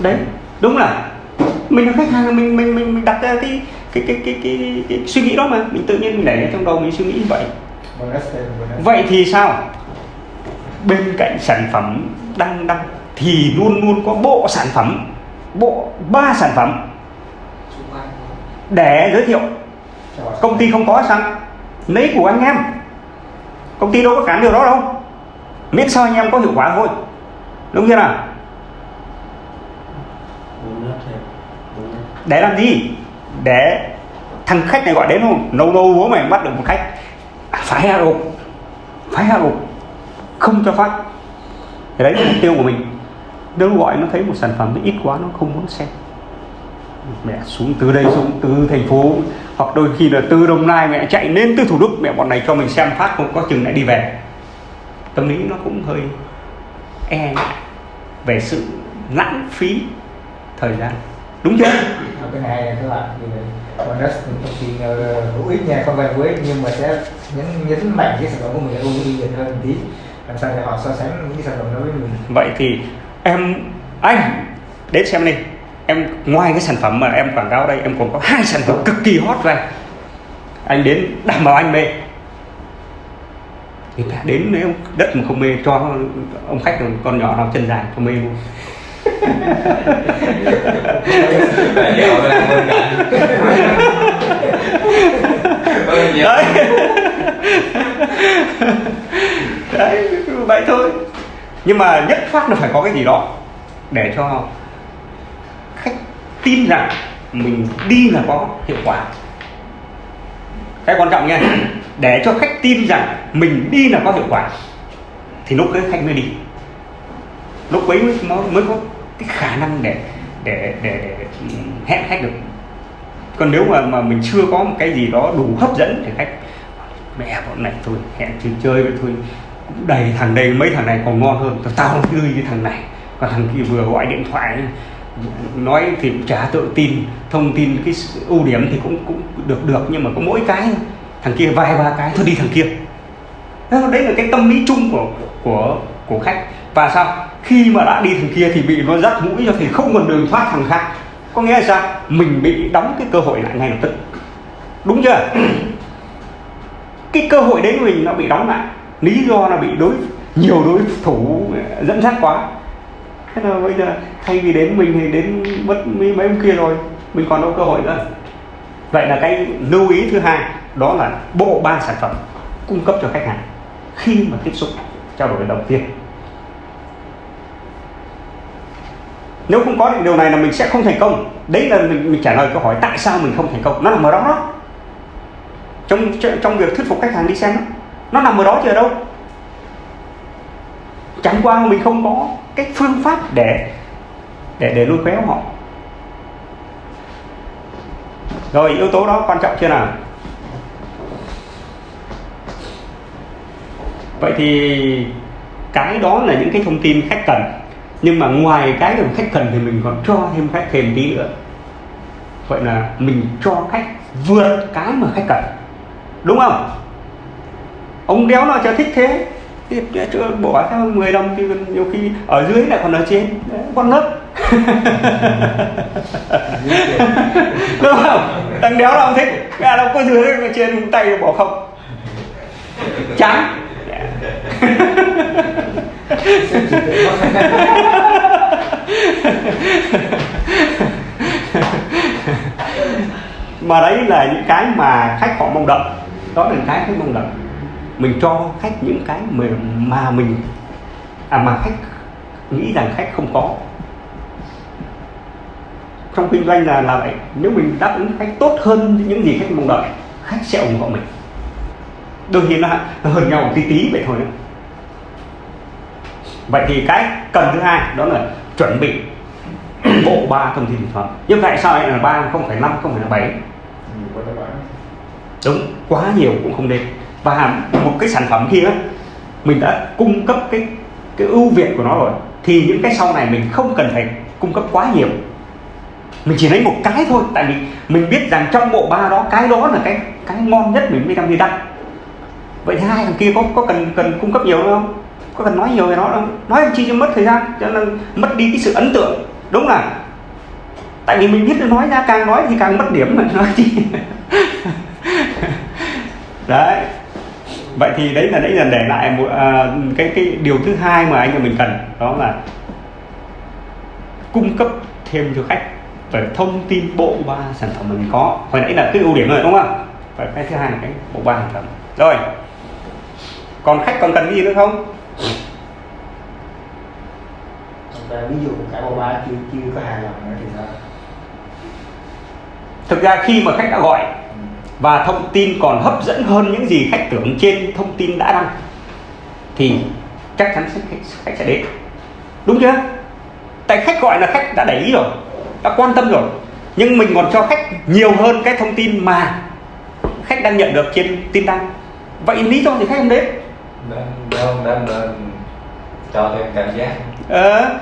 A: Đấy đúng là mình là khách hàng mình mình mình, mình đặt ra cái cái cái cái, cái, cái, suy nghĩ đó mà. Mình tự nhiên mình để trong đầu mình suy nghĩ như vậy. Vậy thì sao? Bên cạnh sản phẩm đang đăng thì luôn luôn có bộ sản phẩm bộ ba sản phẩm để giới thiệu. Công ty không có sẵn lấy của anh em. Công ty đâu có cản điều đó đâu. Miễn sao anh em có hiệu quả thôi. Đúng chưa nào? Để làm gì? Để thằng khách này gọi đến không? Nâu nâu bố mày bắt được một khách. À, phải hạ gục phải hạ gục không cho phát. Thì đấy là mục tiêu của mình. Nếu gọi nó thấy một sản phẩm nó ít quá nó không muốn xem mẹ xuống từ đây xuống từ thành phố hoặc đôi khi là từ đồng nai mẹ chạy lên từ thủ đức mẹ bọn này cho mình xem phát không có chừng lại đi về. Tâm lý nó cũng hơi e ngại về sự lãng phí thời gian. Đúng chưa?
E: Cái này là các bạn bonus cũng thông tin hữu ích nha không hữu ích nhưng mà sẽ nhấn nhấn mạnh cái sản phẩm của mình là ưu tiên hơn một tí. Làm sao để họ so sánh những cái sản phẩm đó với mình.
A: Vậy thì em anh đến xem đi em ngoài cái sản phẩm mà em quảng cáo đây em còn có hai sản phẩm cực kỳ hot về anh đến đảm bảo anh mê. Người ta đến nếu đất mà không mê cho ông khách con nhỏ nào chân dài cho mê luôn. Đấy. Đấy vậy thôi. Nhưng mà nhất phát là phải có cái gì đó để cho tin rằng mình đi là có hiệu quả. Cái quan trọng nha để cho khách tin rằng mình đi là có hiệu quả thì lúc đấy khách mới đi. Lúc ấy mới, mới, có cái khả năng để để, để, để hẹn khách được. Còn nếu mà mà mình chưa có một cái gì đó đủ hấp dẫn thì khách mẹ bọn này thôi hẹn chơi chơi vậy thôi. Cũng đầy thằng đây mấy thằng này còn ngon hơn. Tao tao tươi như thằng này. Còn thằng kia vừa gọi điện thoại nói thì cũng chả tự tin, thông tin cái ưu điểm thì cũng cũng được được, nhưng mà có mỗi cái, thằng kia vài ba cái, thôi đi thằng kia. Đấy là cái tâm lý chung của của của khách. Và sao? Khi mà đã đi thằng kia thì bị nó dắt mũi cho thì không còn đường thoát thằng khác. Có nghĩa là sao? Mình bị đóng cái cơ hội lại ngay lập tức. Đúng chưa? Cái cơ hội đấy của mình nó bị đóng lại. Lý do là bị đối, nhiều đối thủ dẫn dắt quá thế là bây giờ thay vì đến mình thì đến mất mấy mấy ông kia rồi mình còn đâu cơ hội nữa. Vậy là cái lưu ý thứ hai đó là bộ ba sản phẩm cung cấp cho khách hàng khi mà tiếp xúc trao đổi đầu tiên nếu không có được điều này là mình sẽ không thành công. Đấy là mình, mình trả lời câu hỏi tại sao mình không thành công. Nó nằm ở đó đó. Trong trong việc thuyết phục khách hàng đi xem đó. nó nằm ở đó chứ ở đâu? Chẳng qua mình không có cái phương pháp để để để lôi kéo họ. Rồi, yếu tố đó quan trọng chưa nào? Vậy thì cái đó là những cái thông tin khách cần. Nhưng mà ngoài cái mà khách cần thì mình còn cho thêm khách, thêm tí nữa. Vậy là mình cho khách vượt cái mà khách cần. Đúng không? Ông đéo nào cho thích thế thì chưa bỏ theo 10 đồng thì nhiều khi ở dưới lại còn ở trên. Con nấc. Đúng không? Thằng đéo nào thích à đâu có dưới trên tay bỏ không. Chán mà đấy là những cái mà khách họ mong đợi. Đó là cái khách mong đợi mình cho khách những cái mà, mà mình à mà khách nghĩ rằng khách không có. Trong kinh doanh là là vậy. Nếu mình đáp ứng khách tốt hơn những gì khách mong đợi khách sẽ ủng hộ mình. Đôi khi nó hơn nhau một tí tí vậy thôi nữa. Vậy thì cái cần thứ hai đó là chuẩn bị bộ ba thông tin phẩm. Nhưng tại sao lại là ba không phải năm không phải là bảy? Đúng quá nhiều cũng không nên và một cái sản phẩm kia, mình đã cung cấp cái cái ưu việt của nó rồi. Thì những cái sau này mình không cần phải cung cấp quá nhiều. Mình chỉ lấy một cái thôi, tại vì mình biết rằng trong bộ ba đó, cái đó là cái cái ngon nhất mình mới đăng đi đăng. Vậy hai thằng kia có có cần cần cung cấp nhiều không? Có cần nói nhiều về nó không? Nói làm chi cho mất thời gian, cho nên mất đi cái sự ấn tượng. Đúng là, tại vì mình biết là nói ra, càng nói thì càng mất điểm mà, nói chi. Đấy vậy thì đấy là đấy là để lại một à, cái cái điều thứ hai mà anh em mình cần đó là cung cấp thêm cho khách về thông tin bộ ba sản phẩm mình có. Hồi nãy là cái ưu điểm rồi đúng không? Và cái thứ hai là cái bộ ba sản phẩm. Rồi còn khách còn cần cái gì nữa không?
E: Ví dụ cả bộ ba chưa chưa có hài lòng nữa thì sao?
A: Thực ra khi mà khách đã gọi và thông tin còn hấp dẫn hơn những gì khách tưởng trên thông tin đã đăng. Thì chắc chắn khách, khách sẽ đến. Đúng chưa? Tại khách gọi là khách đã để ý rồi đã quan tâm rồi. Nhưng mình còn cho khách nhiều hơn cái thông tin mà khách đang nhận được trên tin đăng. Vậy lý do gì khách không đến?
B: Nên, nên cho thêm cảm giác.
A: Ờ,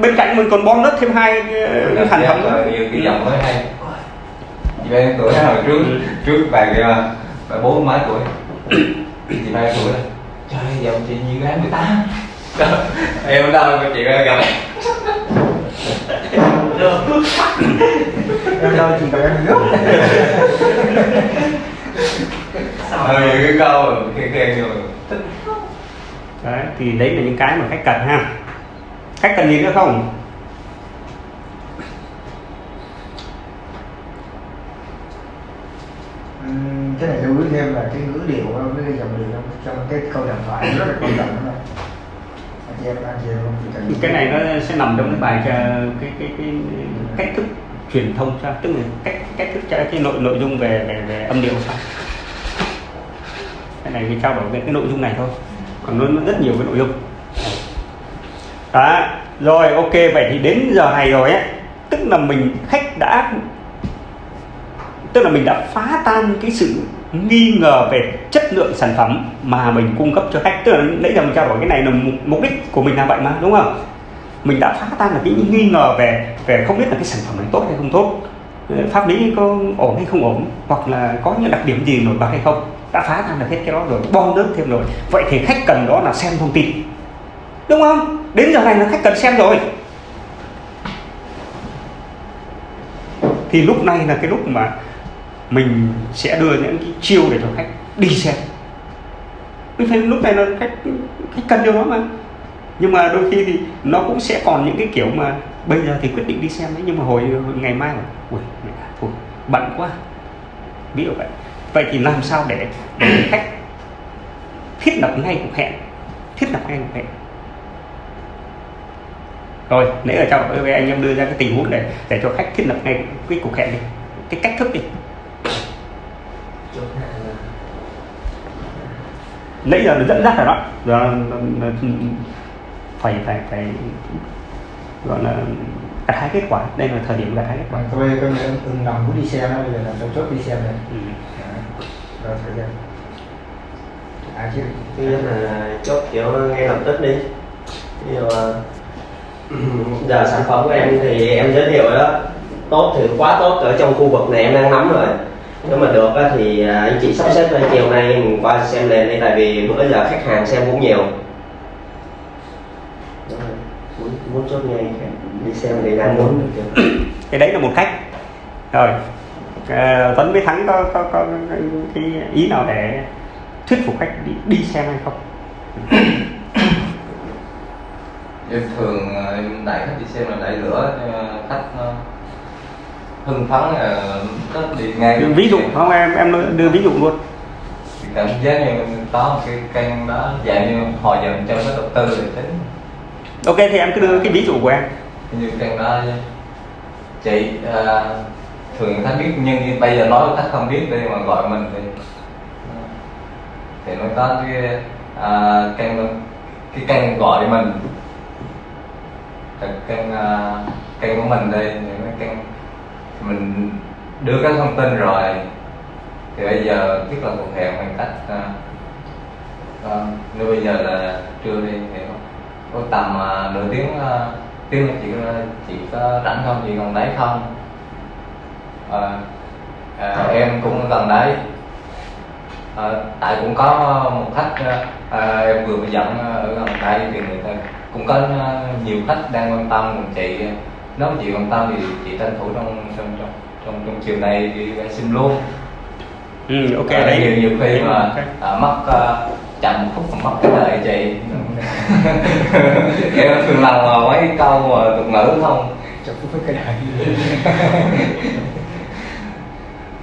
A: bên cạnh mình còn đất thêm hai ờ, cái sản phẩm nữa.
B: nhiều cái dòng mới hay chị ba tuổi hồi trước
A: Ừ.
B: trước bà kia bà bốn mấy tuổi. Chị ba tuổi đó trời ơi dòng chị như gái 18 Đó, em đâu mà chị ra gặp.
E: Em đâu gặp em nước
B: Ờ, cái câu khen khen rồi thích
A: đấy thì đấy là những cái mà khách cần ha. Khách cần gì nữa không
E: cái này lưu ý thêm là cái ngữ điệu với cái dòng điệu trong, trong cái câu đàm thoại rất là quan trọng đó. Anh chị em anh chị em không chỉ cần
A: cái này nó sẽ nằm trong cái bài ờ, cái cái cái cách thức truyền thông cho tức là cách cách thức cho cái nội nội dung về về, về âm điệu sao cái này mình trao đổi về cái nội dung này thôi còn nó, nó rất nhiều cái nội dung. Đó rồi ok vậy thì đến giờ này rồi á tức là mình khách đã tức là mình đã phá tan cái sự nghi ngờ về chất lượng sản phẩm mà mình cung cấp cho khách. Tức là nãy giờ mình trao đổi cái này là mục- đích của mình là vậy mà đúng không? Mình đã phá tan được cái nghi ngờ về về không biết là cái sản phẩm này tốt hay không tốt. Ờ, pháp lý có ổn hay không ổn hoặc là có những đặc điểm gì nổi bật hay không. Đã phá tan được hết cái đó rồi bom nước thêm rồi. Vậy thì khách cần đó là xem thông tin. Đúng không? Đến giờ này là khách cần xem rồi. Thì lúc này là cái lúc mà mình sẽ đưa những cái chiêu để cho khách đi xem. Mình thấy lúc này là khách khách cần điều đó mà. Nhưng mà đôi khi thì nó cũng sẽ còn những cái kiểu mà bây giờ thì quyết định đi xem đấy nhưng mà hồi, hồi ngày mai mà ui mẹ, thôi bận quá ví dụ vậy. Vậy thì làm sao để, để khách thiết lập ngay cuộc hẹn thiết lập ngay cuộc hẹn. Rồi nãy ở trong anh em đưa ra cái tình huống để để cho khách thiết lập ngay cái cuộc hẹn đi cái cách thức đi nãy giờ nó dẫn dắt rồi đó. Giờ phải phải phải gọi là gặt hái kết quả. Đây là thời điểm gặt hái kết quả.
E: Tôi em ưng lòng muốn đi xem đó bây giờ là tôi chốt đi xem này
A: ừ.
E: rồi thời gian. À chứ
C: thứ nhất là chốt kiểu ngay lập tức đi. Ví dụ là giờ sản phẩm của em thì em giới thiệu đó. Tốt thì quá tốt ở trong khu vực này em đang nắm rồi nếu mà được á, thì à, anh chị sắp xếp ra chiều nay mình qua xem liền đi tại vì bữa giờ khách hàng xem cũng nhiều. Muốn, muốn chốt ngay đi xem thì đang muốn
A: cái đấy là một cách. Rồi. À, Tuấn với Thắng có, có, có cái, ý nào để thuyết phục khách đi, đi xem hay không?
B: Em thường ờ, em đẩy khách đi xem là đẩy lửa cho khách nó hưng phấn là thích đi ngay
A: ví dụ không em em đưa ví dụ luôn.
B: Thì cảm giác như có một cái kênh đó dạng như hòa dần cho cái đầu tư để tính.
A: Ok thì em cứ đưa cái ví dụ của em.
B: Như kênh đó chị à, thường khách biết nhưng như bây giờ nói khách không biết đi mà gọi mình thì thì mới có cái à, kênh cái kênh gọi mình. Kênh à, kênh của mình đây những cái kênh mình đưa các thông tin rồi. Thì bây giờ thiết lập cuộc hẹn bằng cách à, à, nếu bây giờ là trưa đi thì có tầm à, nửa tiếng à, tiếng là chị có chị có rảnh không chị còn đấy không? À, à, em cũng gần đấy. À, tại cũng có một khách à, em vừa mới dẫn ở gần đây thì người ta cũng có nhiều khách đang quan tâm còn chị nếu mà chị quan tâm thì chị tranh thủ trong trong trong trong, trong chiều nay đi xin luôn.
A: Ừ, ok
B: À,
A: đấy.
B: nhiều nhiều khi mà
A: Ok.
B: à, mất à, chậm một phút mất cái đời chị. Em thường làm mà mấy câu mà tục ngữ không?
E: Chụp với cái này.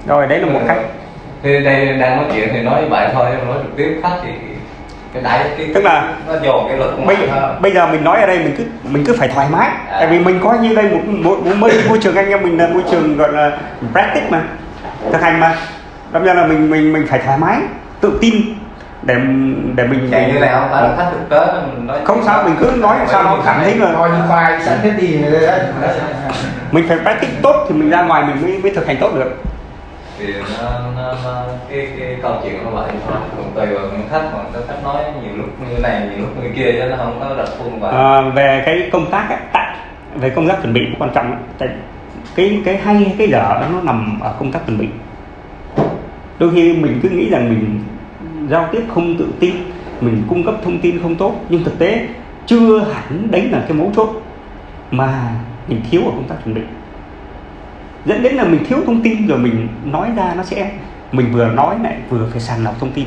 A: Rồi đấy là một cách.
B: Thì đây đang nói chuyện thì nói vậy thôi nói trực tiếp khách thì cái đáy cái
A: Tức là
B: nó dồn cái lực
A: bây, bây giờ mình nói ở đây mình cứ mình cứ phải thoải mái.
B: À.
A: tại vì mình coi như đây một, một, một môi, môi trường anh em mình là môi trường gọi là practice mà thực hành mà. Đâm ra là mình mình mình phải thoải mái tự tin để để mình
B: chạy như nào là khách thực tế nói
A: không sao mình cứ nói sao nó cảm thấy là
E: coi như khoai sẵn hết đi.
A: Mình phải practice tốt thì mình ra ngoài mình mới mới thực hành tốt được
B: thì nó, nó, nó cái cái câu chuyện nó vậy thôi còn tùy vào những khách mà có khách nói nhiều lúc như này nhiều lúc như kia cho nó không có đặt khuôn vào
A: à, về cái công tác ấy, tại về công tác chuẩn bị quan trọng tại cái cái hay cái dở nó nằm ở công tác chuẩn bị. Đôi khi mình cứ nghĩ rằng mình giao tiếp không tự tin mình cung cấp thông tin không tốt nhưng thực tế chưa hẳn đấy là cái mấu chốt mà mình thiếu ở công tác chuẩn bị dẫn đến là mình thiếu thông tin rồi mình nói ra nó sẽ, mình vừa nói lại vừa phải sàng lọc thông tin.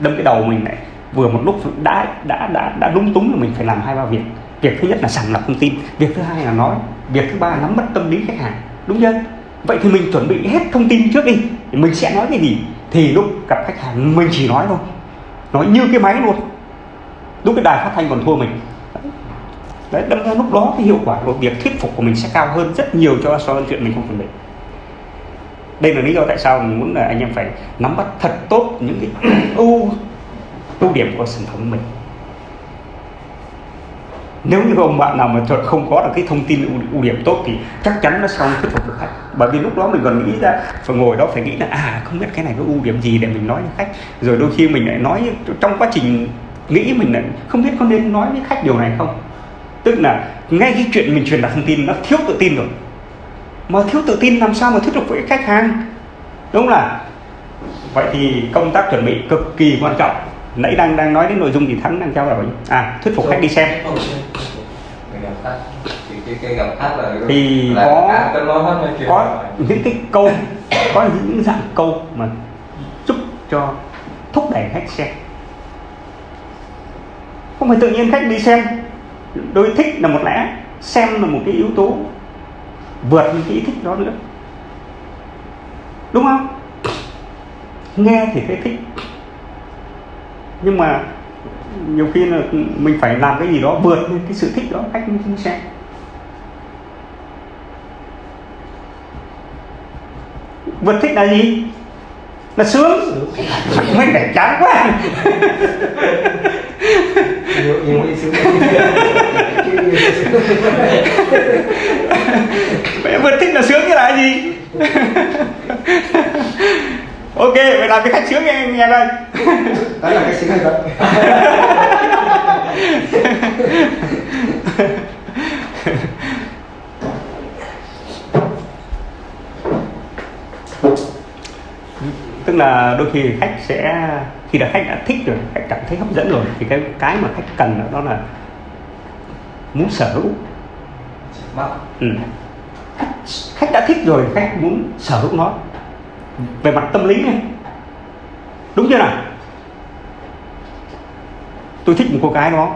A: Đâm cái đầu mình lại vừa một lúc đã đã đã đã lúng túng là mình phải làm hai ba việc. Việc thứ nhất là sàng lọc thông tin, việc thứ hai là nói, việc thứ ba là nắm bắt tâm lý khách hàng, đúng chưa? Vậy thì mình chuẩn bị hết thông tin trước đi, thì mình sẽ nói cái gì? Thì lúc gặp khách hàng mình chỉ nói thôi, nói như cái máy luôn. Lúc cái đài phát thanh còn thua mình đấy đâm ra lúc đó cái hiệu quả của việc thuyết phục của mình sẽ cao hơn rất nhiều cho so với chuyện mình không chuẩn bị. Đây là lý do tại sao mình muốn là anh em phải nắm bắt thật tốt những cái ưu ưu điểm của sản phẩm mình. Nếu như ông bạn nào mà thật không có được cái thông tin ưu, ưu điểm tốt thì chắc chắn nó sẽ không thuyết phục được khách. Bởi vì lúc đó mình còn nghĩ ra phải ngồi đó phải nghĩ là à không biết cái này có ưu điểm gì để mình nói với khách. Rồi đôi khi mình lại nói trong quá trình nghĩ mình lại không biết có nên nói với khách điều này không tức là ngay cái chuyện mình truyền đạt thông tin nó thiếu tự tin rồi. Mà thiếu tự tin làm sao mà thuyết phục với khách hàng? Đúng không là vậy thì công tác chuẩn bị cực kỳ quan trọng. Nãy đang đang nói đến nội dung thì thắng đang trao đổi à thuyết phục khách đi xem.
B: Thì
A: có- có những cái câu có những dạng câu mà giúp cho thúc đẩy khách xem. Không phải tự nhiên khách đi xem đôi thích là một lẽ xem là một cái yếu tố vượt những cái ý thích đó nữa. Đúng không? Nghe thì thấy thích. Nhưng mà nhiều khi là mình phải làm cái gì đó vượt lên cái sự thích đó mới mới xem. Vượt thích là gì? Là sướng. Mình để chán quá
E: nhiều nhiều đi xuống
A: Vậy vượt thích là sướng cái là cái gì? Ok vậy làm cho khách sướng nghe nghe đây.
E: Đó là cái hay vật
A: tức là đôi khi khách sẽ khi đã khách đã thích rồi khách cảm thấy hấp dẫn rồi thì cái cái mà khách cần đó là muốn sở hữu.
B: Mắt
A: ừ. khách đã thích rồi khách muốn sở hữu nó. Về mặt tâm lý này đúng chưa nào? Tôi thích một cô gái đó.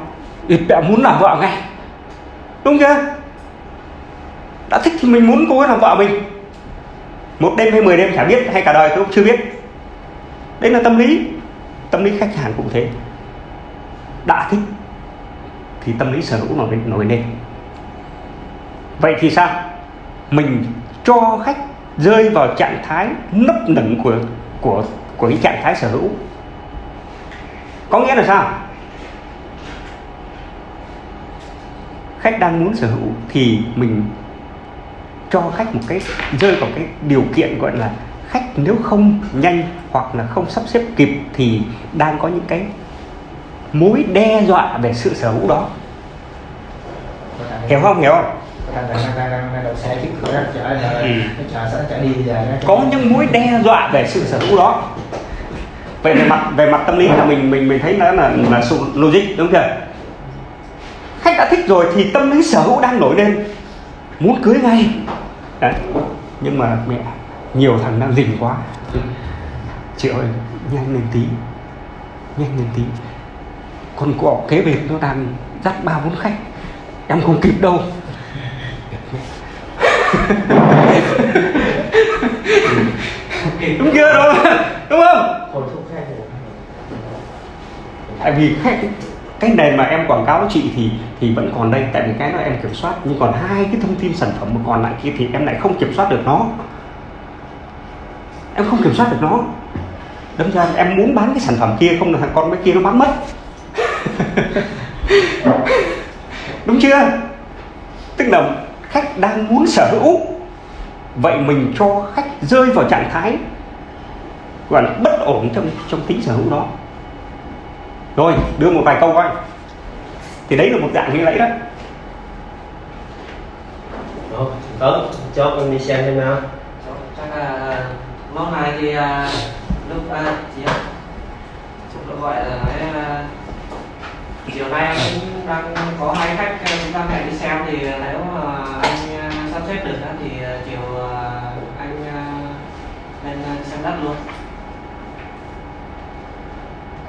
A: Thì đã muốn làm vợ ngay. Đúng chưa? Đã thích thì mình muốn cô ấy làm vợ mình. Một đêm hay mười đêm chả biết hay cả đời tôi cũng chưa biết. Đấy là tâm lý tâm lý khách hàng cũng thế. Đã thích thì tâm lý sở hữu nổi nổi lên vậy thì sao? Mình cho khách rơi vào trạng thái nấp nửng của của của cái trạng thái sở hữu. Có nghĩa là sao? Khách đang muốn sở hữu thì mình cho khách một cái, rơi vào cái điều kiện gọi là khách nếu không nhanh hoặc là không sắp xếp kịp thì đang có những cái mối đe dọa về sự sở hữu đó. Hiểu không? Hiểu không? Ừ. Có những mối đe dọa về sự sở hữu đó. Về mặt về mặt tâm lý là mình mình mình thấy nó là là sự logic, đúng chưa? Khách đã thích rồi thì tâm lý sở hữu đang nổi lên. Muốn cưới ngay. Đấy. nhưng mà mẹ nhiều thằng đang rình quá. Chị ơi nhanh lên tí. Nhanh lên tí. Con cọ kế bên nó đang dắt ba bốn khách. Em không kịp đâu. Đúng chưa đúng không? Đúng tại vì khách cái nền mà em quảng cáo chị thì thì vẫn còn đây. Tại vì cái đó em kiểm soát. Nhưng còn hai cái thông tin sản phẩm mà còn lại kia thì em lại không kiểm soát được nó em không kiểm soát được nó. Đâm ra em muốn bán cái sản phẩm kia không là thằng con mấy kia nó bán mất. Đúng chưa? Tức là khách đang muốn sở hữu vậy mình cho khách rơi vào trạng thái gọi là bất ổn trong trong tính sở hữu đó. Rồi đưa một vài câu coi. Thì đấy là một dạng nghi lễ đó.
C: Ủa, Tuấn, cho con đi xem thêm nào.
D: Chắc là món này thì à, lúc à, chị chúng tôi gọi là nói à, chiều nay cũng đang có hai khách à, chúng ta hẹn đi xem thì nếu mà anh à, sắp xếp được đó thì à, chiều à, anh à, lên à, xem đất luôn.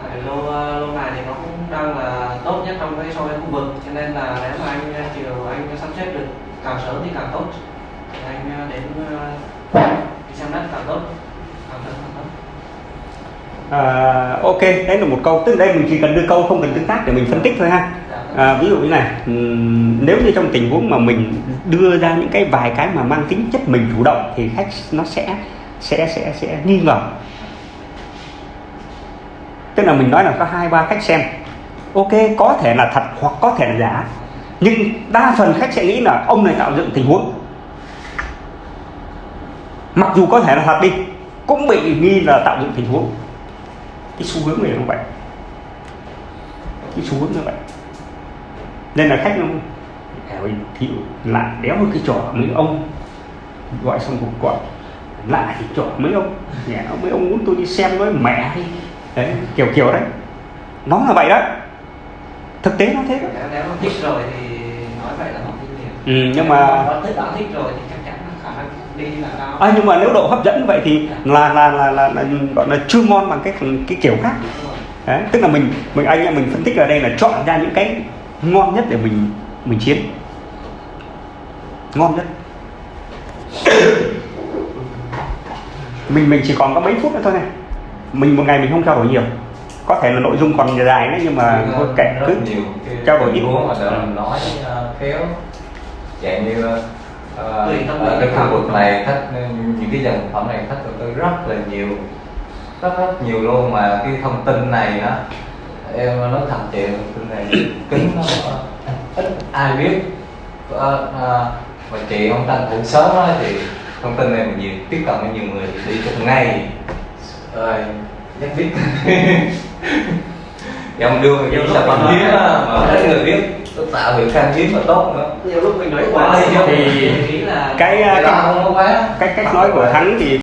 D: Tại lô à, lô này thì nó cũng đang là tốt nhất trong cái so với khu vực cho nên là nếu mà anh chiều anh sắp xếp được càng sớm thì càng tốt. Thì anh đến à, xem đất càng tốt càng sớm càng tốt
A: à, ok đấy là một câu tức đây mình chỉ cần đưa câu không cần tương tác để mình phân tích thôi ha.
D: Dạ, vâng.
A: à, ví dụ như này nếu như trong tình huống mà mình đưa ra những cái vài cái mà mang tính chất mình chủ động thì khách nó sẽ sẽ sẽ sẽ nghi ngờ. Tức là mình nói là có hai ba khách xem. Ok có thể là thật hoặc có thể là giả. Nhưng đa phần khách sẽ nghĩ là ông này tạo dựng tình huống mặc dù có thể là thật đi cũng bị nghi là tạo dựng tình huống cái xu hướng này như vậy cái xu hướng như vậy. Nên là khách nó thì lại đéo một cái trò mấy ông gọi xong cuộc gọi. Lại thì trò mấy ông nhà mấy ông muốn tôi đi xem nói mẹ đi. Đấy kiểu kiểu đấy. Nó là vậy đó. Thực tế nó thế đó.
D: Nếu, thích rồi thì nói vậy là họ thích liền.
A: Ừ, nhưng mà
D: họ thích đã thích rồi thì chắc chắn là khả năng đi là cao
A: à, nhưng mà nếu độ hấp dẫn vậy thì là là là là, là gọi là chưa ngon bằng cái cái kiểu khác. Đấy, tức là mình mình anh em mình phân tích ở đây là chọn ra những cái ngon nhất để mình mình chiến ngon nhất. Mình mình chỉ còn có mấy phút nữa thôi này. Mình một ngày mình không trao đổi nhiều. Có thể là nội dung còn dài đấy nhưng mà thôi kệ
B: rất
A: cứ trao đổi ít.
B: huống mà nói ờ, khéo. Dạng như ờ,
D: lý
B: ở cái khu vực này khách những cái dòng phẩm này khách đầu tư rất là nhiều. Rất rất nhiều luôn mà cái thông tin này á em nói thật chị thông tin này kính nó ít ai biết. Ờ, ờ, mà chị không tranh thủ sớm á thì thông tin này mà nhiều tiếp cận với nhiều người thì đi trong ngay. Rồi nhất biết. Dòng đưa
D: lúc
B: sản phẩm
D: mình
B: hiếm mà ít người biết nó tạo hiệu khan hiếm và tốt nữa.
C: Nhiều lúc mình nói
B: quá
C: quá
B: thì
A: thì
D: nghĩ là
A: cái
B: cái
A: cái, cách cách nói của thắng thì